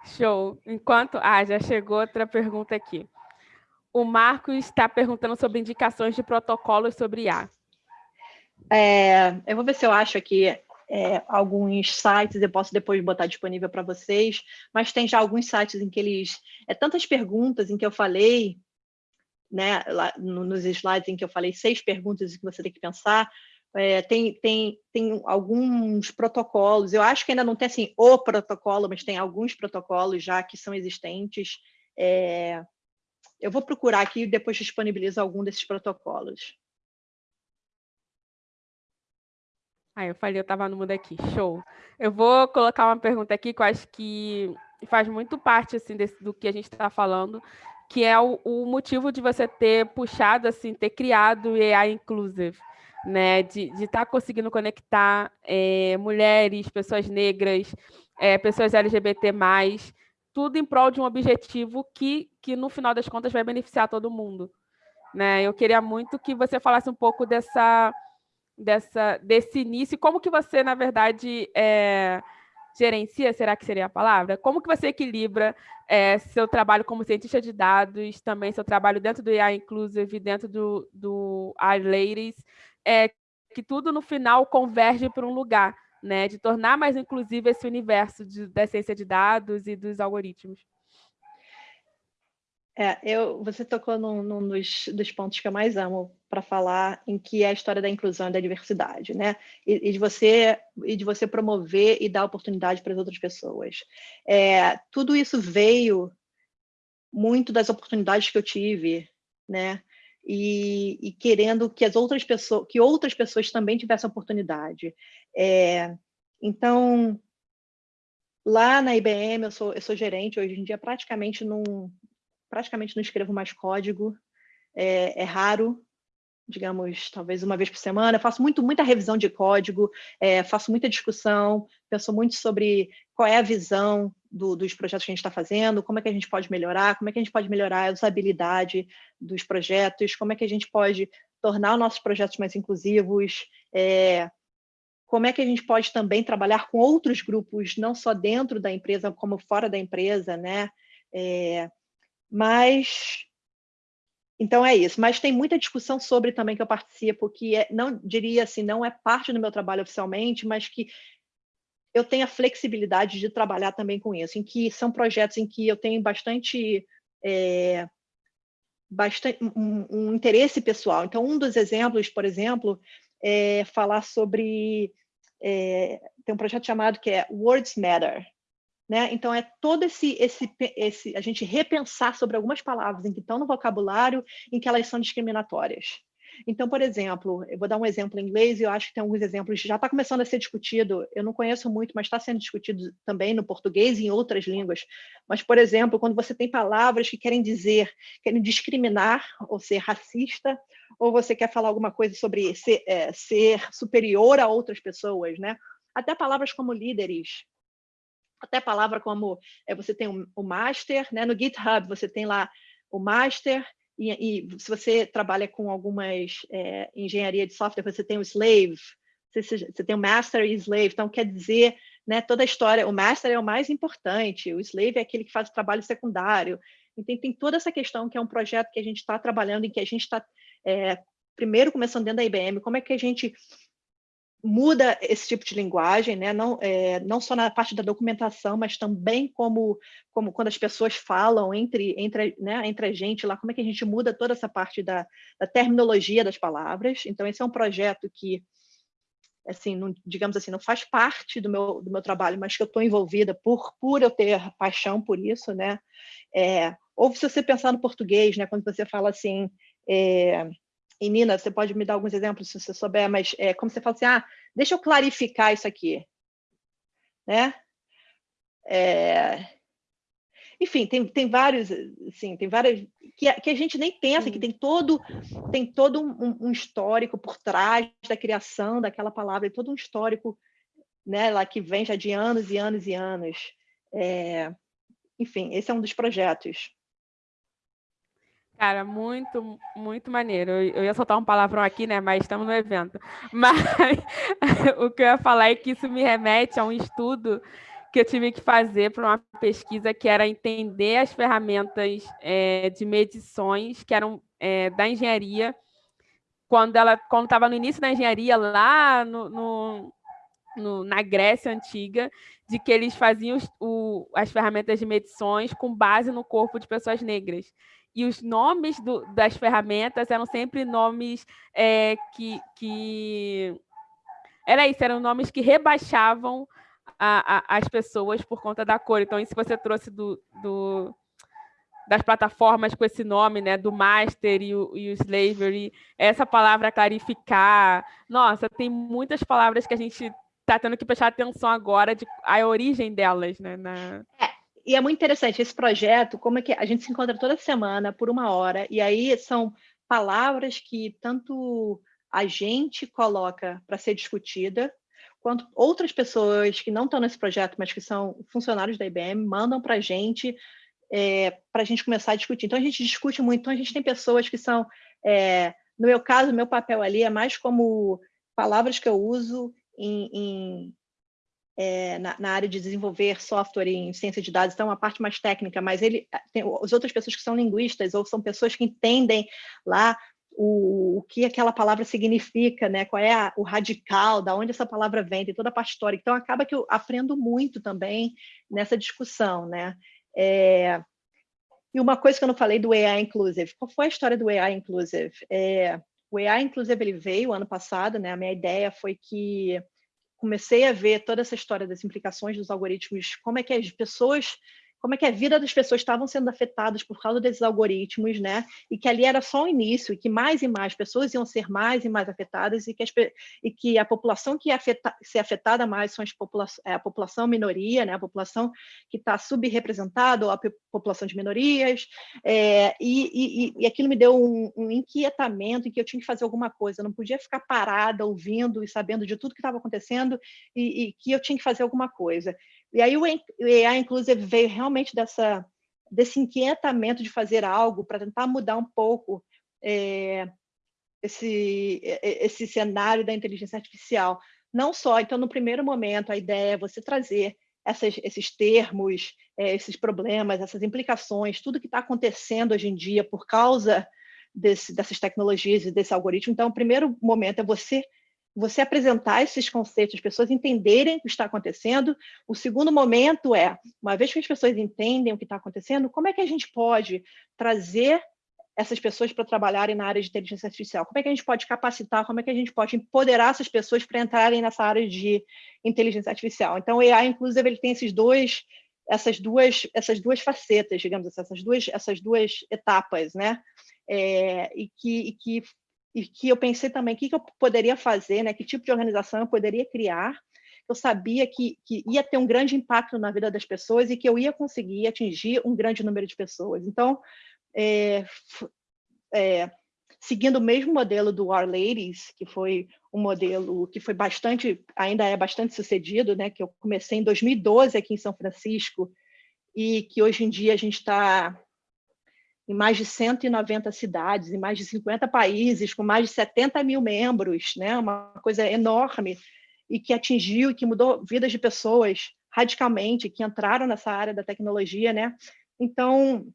Speaker 1: Show. Enquanto... Ah, já chegou outra pergunta aqui. O Marcos está perguntando sobre indicações de protocolos sobre IA.
Speaker 2: É, eu vou ver se eu acho aqui é, alguns sites, eu posso depois botar disponível para vocês, mas tem já alguns sites em que eles... É tantas perguntas em que eu falei, né, lá, nos slides em que eu falei seis perguntas que você tem que pensar, é, tem, tem, tem alguns protocolos, eu acho que ainda não tem assim o protocolo, mas tem alguns protocolos já que são existentes. É, eu vou procurar aqui e depois disponibilizo algum desses protocolos.
Speaker 1: Ah, eu falei, eu estava no mundo aqui, show. Eu vou colocar uma pergunta aqui que eu acho que faz muito parte assim, desse, do que a gente está falando, que é o, o, motivo de você ter puxado, assim, ter criado o AI Inclusive né, de estar tá conseguindo conectar é, mulheres, pessoas negras, é, pessoas LGBT+, tudo em prol de um objetivo que, que, no final das contas, vai beneficiar todo mundo. Né? Eu queria muito que você falasse um pouco dessa, dessa, desse início, como que você, na verdade, é, gerencia, será que seria a palavra? Como que você equilibra é, seu trabalho como cientista de dados, também seu trabalho dentro do AI Inclusive, dentro do, do AI Ladies, é, que tudo no final converge para um lugar, né? De tornar mais inclusivo esse universo de, da ciência de dados e dos algoritmos.
Speaker 2: É, eu, você tocou num, num dos, dos, pontos que eu mais amo para falar, em que é a história da inclusão e da diversidade, né? E, e, de você e de você promover e dar oportunidade para as outras pessoas. É, tudo isso veio muito das oportunidades que eu tive, né? e, e, querendo que as outras pessoas, que outras pessoas também tivessem oportunidade. É, então, lá na IBM, eu sou, eu sou gerente, hoje em dia praticamente não, praticamente não escrevo mais código, é, é raro, digamos, talvez uma vez por semana. Eu faço muito, muita revisão de código, é, faço muita discussão, penso muito sobre qual é a visão do, dos projetos que a gente está fazendo, como é que a gente pode melhorar, como é que a gente pode melhorar a usabilidade dos projetos, como é que a gente pode tornar os nossos projetos mais inclusivos, é, como é que a gente pode também trabalhar com outros grupos, não só dentro da empresa, como fora da empresa, né? É, mas então é isso, mas tem muita discussão sobre também que eu participo, que é, não diria assim, não é parte do meu trabalho oficialmente, mas que eu tenho a flexibilidade de trabalhar também com isso, em que são projetos em que eu tenho bastante, é, bastante um, um, interesse pessoal. Então, um dos exemplos, por exemplo, é falar sobre é, tem um projeto chamado que é Words Matter, né? Então, é todo esse, esse, esse, a gente repensar sobre algumas palavras em que estão no vocabulário, em que elas são discriminatórias. Então, por exemplo, eu vou dar um exemplo em inglês e eu acho que tem alguns exemplos, já está começando a ser discutido, eu não conheço muito, mas está sendo discutido também no português e em outras línguas. Mas, por exemplo, quando você tem palavras que querem dizer, querem discriminar ou ser racista, ou você quer falar alguma coisa sobre ser, é, ser superior a outras pessoas, né? Até palavras como líderes, até palavra como é, você tem o, o master, né? no GitHub você tem lá o master, e, e se você trabalha com algumas é, engenharia de software, você tem o slave, você, você tem o master e slave, então quer dizer, né, toda a história, o master é o mais importante, o slave é aquele que faz o trabalho secundário, então tem toda essa questão que é um projeto que a gente está trabalhando, em que a gente está, é, primeiro começando dentro da IBM, como é que a gente muda esse tipo de linguagem, né? não, é, não só na parte da documentação, mas também como, como quando as pessoas falam entre, entre, né, entre a gente lá, como é que a gente muda toda essa parte da, da terminologia das palavras. Então, esse é um projeto que, assim, não, digamos assim, não faz parte do meu, do meu trabalho, mas que eu estou envolvida por, por eu ter paixão por isso, né? É, ou se você pensar no português, né, quando você fala assim, é, e Nina, você pode me dar alguns exemplos se você souber, mas é, como você fala assim, ah, deixa eu clarificar isso aqui, né? É, enfim, tem, tem vários, assim, tem várias que, que a gente nem pensa, Sim. que tem todo, tem todo um, um, histórico por trás da criação daquela palavra, todo um histórico, né, lá que vem já de anos e anos e anos. É, enfim, esse é um dos projetos.
Speaker 1: Cara, muito, muito maneiro. Eu ia soltar um palavrão aqui, né? Mas estamos no evento. Mas o que eu ia falar é que isso me remete a um estudo que eu tive que fazer para uma pesquisa que era entender as ferramentas é, de medições que eram é, da engenharia quando ela quando estava no início da engenharia lá no, no no, na Grécia Antiga, de que eles faziam os, o, as ferramentas de medições com base no corpo de pessoas negras. E os nomes do, das ferramentas eram sempre nomes é, que, que. Era isso, eram nomes que rebaixavam a, a, as pessoas por conta da cor. Então, isso você trouxe do, do das plataformas com esse nome, né, do master e o, e o slavery, essa palavra clarificar. Nossa, tem muitas palavras que a gente está tendo que prestar atenção agora de a origem delas, né? Na...
Speaker 2: É, e é muito interessante esse projeto, como é que a gente se encontra toda semana por uma hora, e aí são palavras que tanto a gente coloca para ser discutida, quanto outras pessoas que não estão nesse projeto, mas que são funcionários da IBM, mandam para a gente é, para a gente começar a discutir. Então, a gente discute muito. Então, a gente tem pessoas que são... É, no meu caso, meu papel ali é mais como palavras que eu uso em, em é, na, na, área de desenvolver software em ciência de dados, então é uma parte mais técnica, mas ele tem as outras pessoas que são linguistas ou são pessoas que entendem lá o, o que aquela palavra significa, né? qual é a, o radical, da onde essa palavra vem, tem toda a parte histórica. Então, acaba que eu aprendo muito também nessa discussão. Né? É, e uma coisa que eu não falei do AI Inclusive, qual foi a história do AI Inclusive? É, o AI Inclusive ele veio ano passado, né? a minha ideia foi que comecei a ver toda essa história das implicações dos algoritmos, como é que as pessoas como é que a vida das pessoas estavam sendo afetadas por causa desses algoritmos, né? E que ali era só o início, e que mais e mais pessoas iam ser mais e mais afetadas, e que, as, e que a população que ia afeta, ser afetada mais são popula é a população minoria, né? A população que está subrepresentada, ou a população de minorias, é, e, e, e, aquilo me deu um, um inquietamento em que eu tinha que fazer alguma coisa, eu não podia ficar parada ouvindo e sabendo de tudo que estava acontecendo, e, e que eu tinha que fazer alguma coisa. E aí o AI Inclusive veio realmente dessa, desse inquietamento de fazer algo para tentar mudar um pouco é, esse, esse cenário da inteligência artificial. Não só, então, no primeiro momento, a ideia é você trazer essas, esses termos, é, esses problemas, essas implicações, tudo que está acontecendo hoje em dia por causa desse, dessas tecnologias e desse algoritmo. Então, o primeiro momento é você você apresentar esses conceitos, as pessoas entenderem o que está acontecendo. O segundo momento é, uma vez que as pessoas entendem o que está acontecendo, como é que a gente pode trazer essas pessoas para trabalharem na área de inteligência artificial? Como é que a gente pode capacitar, como é que a gente pode empoderar essas pessoas para entrarem nessa área de inteligência artificial? Então, o AI, inclusive, ele tem esses dois, essas duas, essas duas facetas, digamos assim, essas duas, essas duas etapas, né? É, e, que, e que e que eu pensei também o que, que eu poderia fazer, né? que tipo de organização eu poderia criar. Eu sabia que, que ia ter um grande impacto na vida das pessoas e que eu ia conseguir atingir um grande número de pessoas. Então, é, é, seguindo o mesmo modelo do Our Ladies, que foi um modelo que foi bastante, ainda é bastante sucedido, né? que eu comecei em 2012 aqui em São Francisco, e que hoje em dia a gente está em mais de 190 cidades, em mais de 50 países, com mais de 70 mil membros, né? uma coisa enorme, e que atingiu e que mudou vidas de pessoas radicalmente, que entraram nessa área da tecnologia. Né? Então,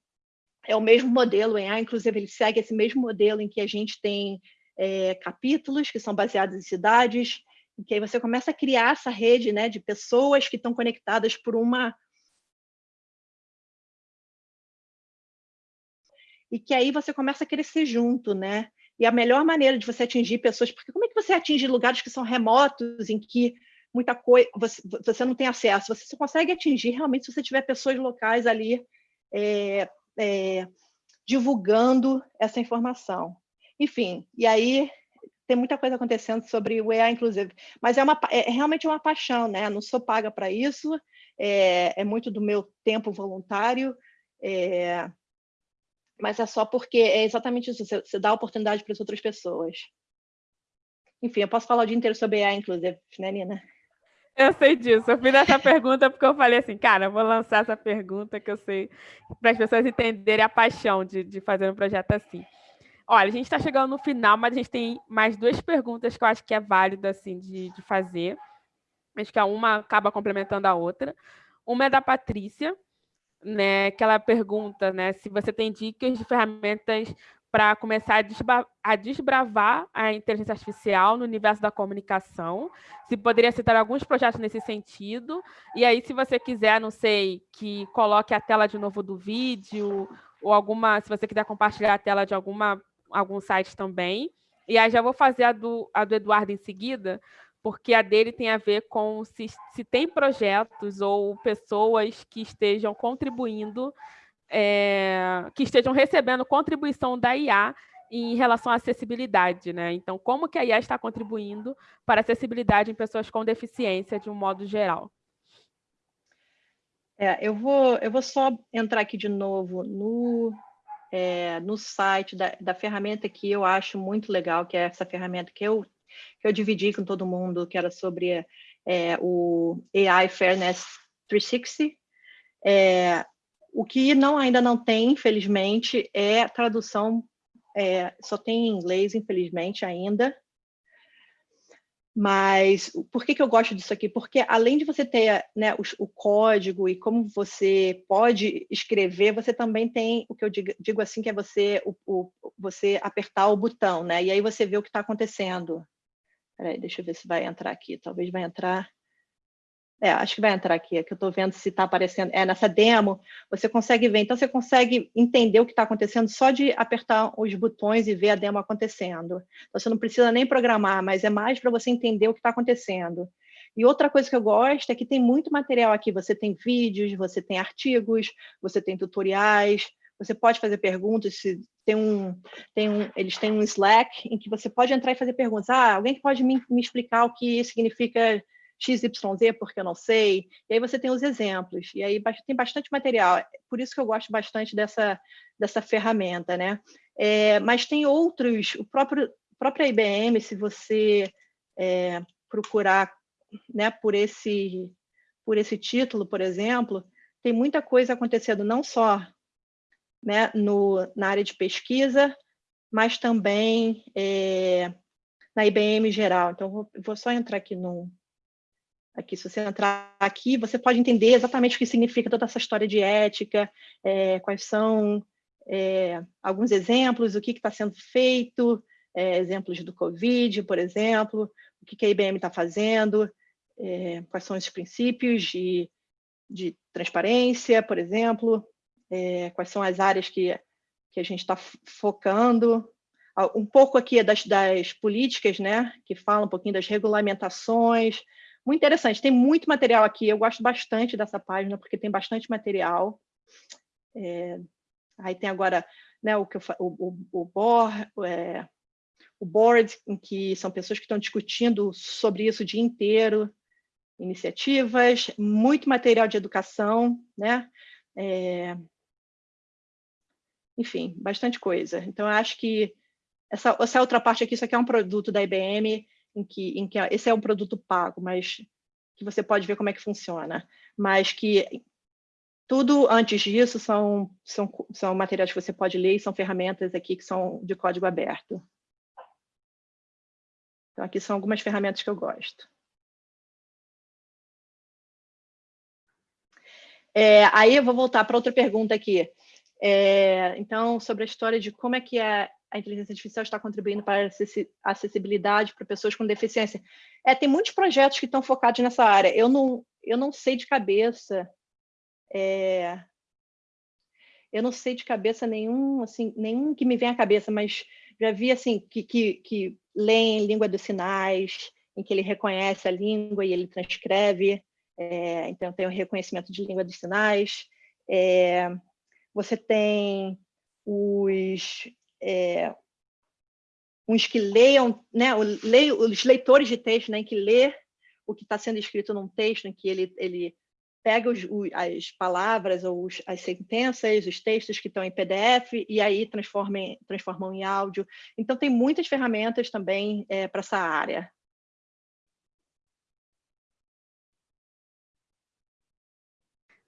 Speaker 2: é o mesmo modelo, em A, inclusive ele segue esse mesmo modelo em que a gente tem é, capítulos que são baseados em cidades, em que aí você começa a criar essa rede né, de pessoas que estão conectadas por uma e que aí você começa a crescer junto, né? E a melhor maneira de você atingir pessoas, porque como é que você atinge lugares que são remotos, em que muita coisa você, você não tem acesso? Você só consegue atingir realmente se você tiver pessoas locais ali é, é, divulgando essa informação. Enfim, e aí tem muita coisa acontecendo sobre o EA, inclusive, mas é, uma, é realmente uma paixão, né? Não sou paga para isso, é, é, muito do meu tempo voluntário, é, mas é só porque é exatamente isso, você, dá oportunidade para as outras pessoas. Enfim, eu posso falar o dia inteiro sobre AI, inclusive, né, Nina?
Speaker 1: Eu sei disso. Eu fiz essa pergunta porque eu falei assim, cara, eu vou lançar essa pergunta que eu sei, para as pessoas entenderem a paixão de, de fazer um projeto assim. Olha, a gente está chegando no final, mas a gente tem mais duas perguntas que eu acho que é válido assim, de, de fazer. Acho que a uma acaba complementando a outra. Uma é da Patrícia, né, que ela pergunta né, se você tem dicas de ferramentas para começar a, a, desbravar a inteligência artificial no universo da comunicação. Se poderia citar alguns projetos nesse sentido. E aí, se você quiser, não sei, que coloque a tela de novo do vídeo, ou alguma, se você quiser compartilhar a tela de alguma, algum site também. E aí já vou fazer a do, a do Eduardo em seguida, porque a dele tem a ver com se, se tem projetos ou pessoas que estejam contribuindo é, que estejam recebendo contribuição da IA em relação à acessibilidade, né? Então, como que a IA está contribuindo para a acessibilidade em pessoas com deficiência de um modo geral?
Speaker 2: É, eu vou, eu vou só entrar aqui de novo no, é, no site da, da ferramenta que eu acho muito legal, que é essa ferramenta que eu, que eu dividi com todo mundo, que era sobre é, o AI Fairness 360. É, o que não, ainda não tem, infelizmente, é tradução, é, só tem em inglês, infelizmente, ainda. Mas por que, que eu gosto disso aqui? Porque além de você ter né, o, o, código e como você pode escrever, você também tem o que eu digo, digo assim, que é você, o, o, você apertar o botão, né? E aí você vê o que está acontecendo. Peraí, deixa eu ver se vai entrar aqui. Talvez vai entrar. É, acho que vai entrar aqui, é que eu estou vendo se está aparecendo. É, nessa demo, você consegue ver. Então, você consegue entender o que está acontecendo só de apertar os botões e ver a demo acontecendo. Então, você não precisa nem programar, mas é mais para você entender o que está acontecendo. E outra coisa que eu gosto é que tem muito material aqui. Você tem vídeos, você tem artigos, você tem tutoriais, você pode fazer perguntas, se tem um, tem um, eles têm um Slack em que você pode entrar e fazer perguntas. Ah, alguém que pode me, me explicar o que significa XYZ porque eu não sei. E aí você tem os exemplos, e aí tem bastante material. Por isso que eu gosto bastante dessa, dessa ferramenta, né? É, mas tem outros, o próprio própria IBM, se você é, procurar né, por, esse, por esse título, por exemplo, tem muita coisa acontecendo não só né, no, na área de pesquisa, mas também é, na IBM geral. Então, vou, vou só entrar aqui no, Aqui, se você entrar aqui, você pode entender exatamente o que significa toda essa história de ética, é, quais são é, alguns exemplos, o que está sendo feito, é, exemplos do Covid, por exemplo, o que, que a IBM está fazendo, é, quais são os princípios de, de transparência, por exemplo, é, quais são as áreas que, que a gente está focando, um pouco aqui das, das políticas, né, que falam um pouquinho das regulamentações, muito interessante, tem muito material aqui, eu gosto bastante dessa página, porque tem bastante material. É, aí tem agora né, o, que eu, o, o, o, board, é, o board, em que são pessoas que estão discutindo sobre isso o dia inteiro, iniciativas, muito material de educação, né? É, enfim, bastante coisa. Então, eu acho que essa, essa outra parte aqui, isso aqui é um produto da IBM, em que, em que esse é um produto pago, mas que você pode ver como é que funciona, mas que tudo antes disso são, são, são materiais que você pode ler e são ferramentas aqui que são de código aberto. Então, aqui são algumas ferramentas que eu gosto. É, aí eu vou voltar para outra pergunta aqui. É, então, sobre a história de como é que é a inteligência artificial está contribuindo para a acessibilidade para pessoas com deficiência. É, tem muitos projetos que estão focados nessa área. Eu não, eu não sei de cabeça, é, eu não sei de cabeça nenhum, assim, nenhum que me vem à cabeça, mas já vi assim que, que, que leem língua dos sinais, em que ele reconhece a língua e ele transcreve. É, então tem o reconhecimento de língua dos sinais. É, você tem os é, uns que leiam, né, os leitores de texto, né, que lê o que está sendo escrito num texto, em que ele, ele pega os, as palavras ou os, as sentenças, os textos que estão em PDF e aí transformam, em áudio. Então, tem muitas ferramentas também é, para essa área.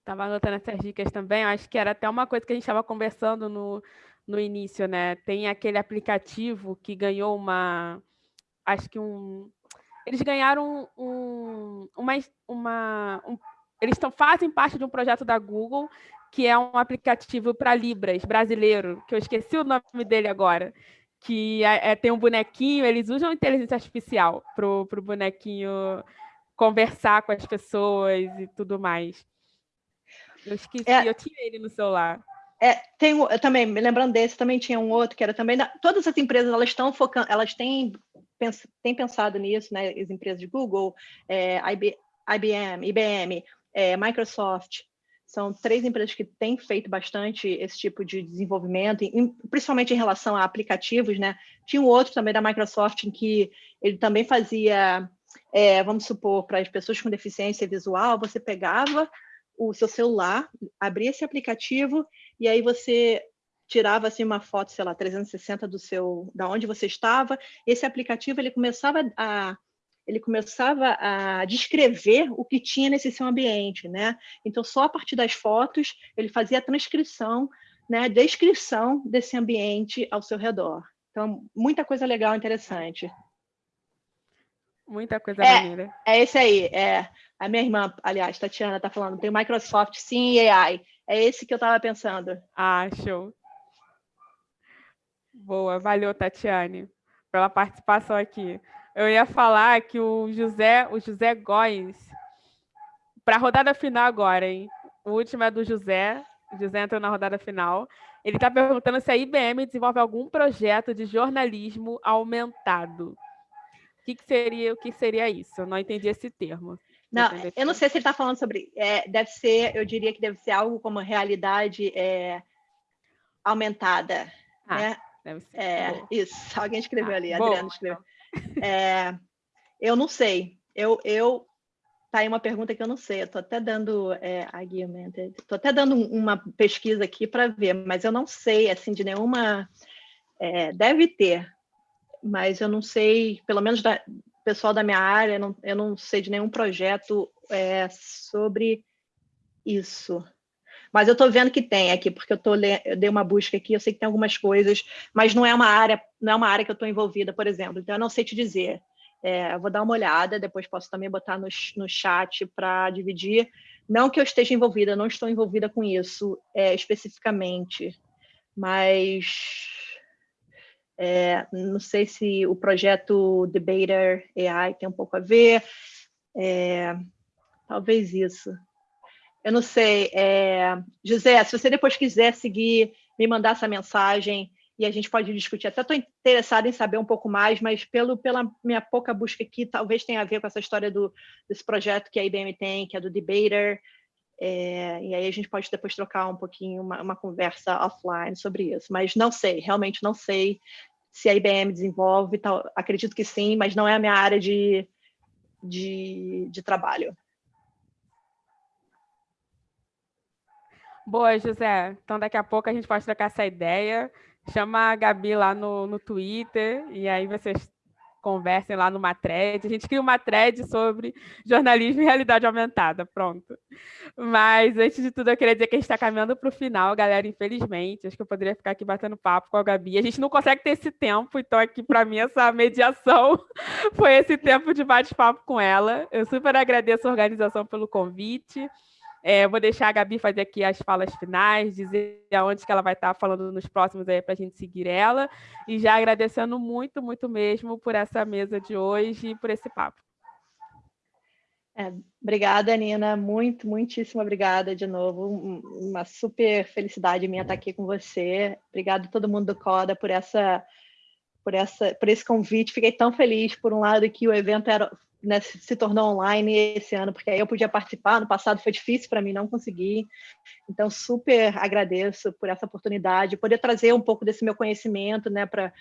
Speaker 1: Estava anotando essas dicas também, acho que era até uma coisa que a gente estava conversando no, no início, né? Tem aquele aplicativo que ganhou uma. Acho que um. Eles ganharam um, uma. uma um, eles tão, fazem parte de um projeto da Google que é um aplicativo para Libras brasileiro, que eu esqueci o nome dele agora, que é, é, tem um bonequinho, eles usam inteligência artificial para o bonequinho conversar com as pessoas e tudo mais. Eu esqueci, é, eu tinha ele no celular.
Speaker 2: É, tem eu também, me lembrando desse, também tinha um outro que era também. Da, todas as empresas elas estão focando, elas têm, pens, têm pensado nisso, né? As empresas de Google, é, IB, IBM, IBM, é, Microsoft, são três empresas que têm feito bastante esse tipo de desenvolvimento, principalmente em relação a aplicativos, né? Tinha um outro também da Microsoft em que ele também fazia, é, vamos supor, para as pessoas com deficiência visual, você pegava o seu celular, abria esse aplicativo e aí você tirava assim uma foto, sei lá, 360 do seu, da onde você estava. Esse aplicativo ele começava a ele começava a descrever o que tinha nesse seu ambiente, né? Então, só a partir das fotos, ele fazia a transcrição, né, descrição desse ambiente ao seu redor. Então, muita coisa legal, interessante.
Speaker 1: Muita coisa é, maneira.
Speaker 2: É esse aí, é. A minha irmã, aliás, Tatiana, está falando, tem Microsoft sim e AI. É esse que eu estava pensando.
Speaker 1: Ah, show. Boa, valeu, Tatiane, pela participação aqui. Eu ia falar que o José, o José Góes, para a rodada final agora, hein? O último é do José. O José entrou na rodada final. Ele está perguntando se a IBM desenvolve algum projeto de jornalismo aumentado. O que, que, seria, o que seria isso? Eu não entendi esse termo.
Speaker 2: Não, eu não sei se ele está falando sobre. É, deve ser, eu diria que deve ser algo como realidade é, aumentada. Ah, né? deve ser. É, isso, alguém escreveu ah, ali, bom, Adriano escreveu. É, eu não sei. Eu, eu tá aí uma pergunta que eu não sei. Eu estou até dando é, argumented, estou até dando uma pesquisa aqui para ver, mas eu não sei assim de nenhuma. É, deve ter, mas eu não sei, pelo menos da pessoal da minha área, não, eu não sei de nenhum projeto é, sobre isso. Mas eu estou vendo que tem aqui, porque eu, tô, eu dei uma busca aqui, eu sei que tem algumas coisas, mas não é uma área, não é uma área que eu estou envolvida, por exemplo. Então, eu não sei te dizer. É, vou dar uma olhada, depois posso também botar no, no chat para dividir. Não que eu esteja envolvida, não estou envolvida com isso é, especificamente, mas é, não sei se o projeto Debater AI tem um pouco a ver, é, talvez isso. Eu não sei. É... José, se você depois quiser seguir, me mandar essa mensagem e a gente pode discutir. Até estou interessada em saber um pouco mais, mas pelo, pela minha pouca busca aqui, talvez tenha a ver com essa história do, desse projeto que a IBM tem, que é do Debater. É, e aí a gente pode depois trocar um pouquinho, uma, uma conversa offline sobre isso. Mas não sei, realmente não sei se a IBM desenvolve, tal, acredito que sim, mas não é a minha área de, de, de trabalho.
Speaker 1: Boa, José. Então, daqui a pouco a gente pode trocar essa ideia. Chama a Gabi lá no, no Twitter e aí vocês conversem lá numa thread. A gente cria uma thread sobre jornalismo e realidade aumentada. Pronto. Mas, antes de tudo, eu queria dizer que a gente está caminhando para o final, galera, infelizmente. Acho que eu poderia ficar aqui batendo papo com a Gabi. A gente não consegue ter esse tempo, então aqui, para mim, essa mediação foi esse tempo de bate-papo com ela. Eu super agradeço a organização pelo convite. É, vou deixar a Gabi fazer aqui as falas finais, dizer aonde que ela vai estar falando nos próximos aí para a gente seguir ela. E já agradecendo muito, muito mesmo por essa mesa de hoje e por esse papo.
Speaker 2: É, obrigada, Nina. Muito, muitíssimo obrigada de novo. Uma super felicidade minha estar aqui com você. Obrigado a todo mundo do CODA por essa por, essa, por esse convite. Fiquei tão feliz, por um lado, que o evento era, né, se tornou online esse ano, porque aí eu podia participar. No passado foi difícil para mim, não consegui. Então, super agradeço por essa oportunidade, poder trazer um pouco desse meu conhecimento né, para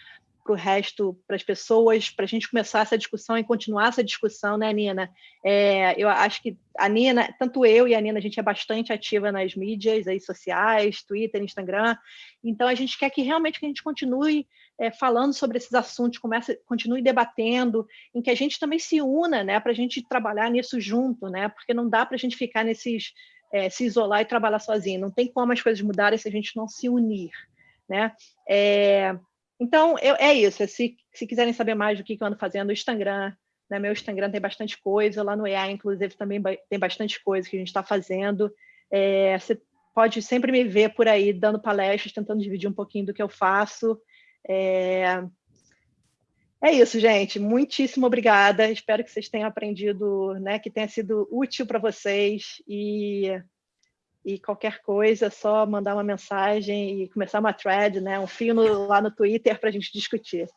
Speaker 2: o resto, para as pessoas, para a gente começar essa discussão e continuar essa discussão, né, Nina? É, eu acho que a Nina, tanto eu e a Nina, a gente é bastante ativa nas mídias aí, sociais, Twitter, Instagram, então a gente quer que realmente que a gente continue é, falando sobre esses assuntos, comece, continue debatendo, em que a gente também se una, né, para a gente trabalhar nisso junto, né, porque não dá para a gente ficar nesses, é, se isolar e trabalhar sozinho, não tem como as coisas mudarem se a gente não se unir, né? É, então, eu, é isso. Se, se quiserem saber mais do que, eu ando fazendo, o Instagram, né? meu Instagram tem bastante coisa, lá no EA, inclusive, também tem bastante coisa que a gente está fazendo. É, se pode sempre me ver por aí dando palestras, tentando dividir um pouquinho do que eu faço. É, é isso, gente. Muitíssimo obrigada. Espero que vocês tenham aprendido, né, que tenha sido útil para vocês. E, e qualquer coisa, é só mandar uma mensagem e começar uma thread, né, um fio no, lá no Twitter para a gente discutir.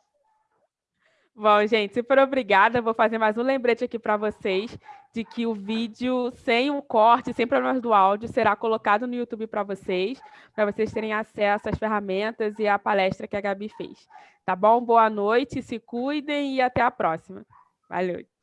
Speaker 1: Bom, gente, super obrigada. Vou fazer mais um lembrete aqui para vocês de que o vídeo sem o corte, sem problemas do áudio, será colocado no YouTube para vocês, para vocês terem acesso às ferramentas e à palestra que a Gabi fez. Tá bom? Boa noite, se cuidem e até a próxima. Valeu.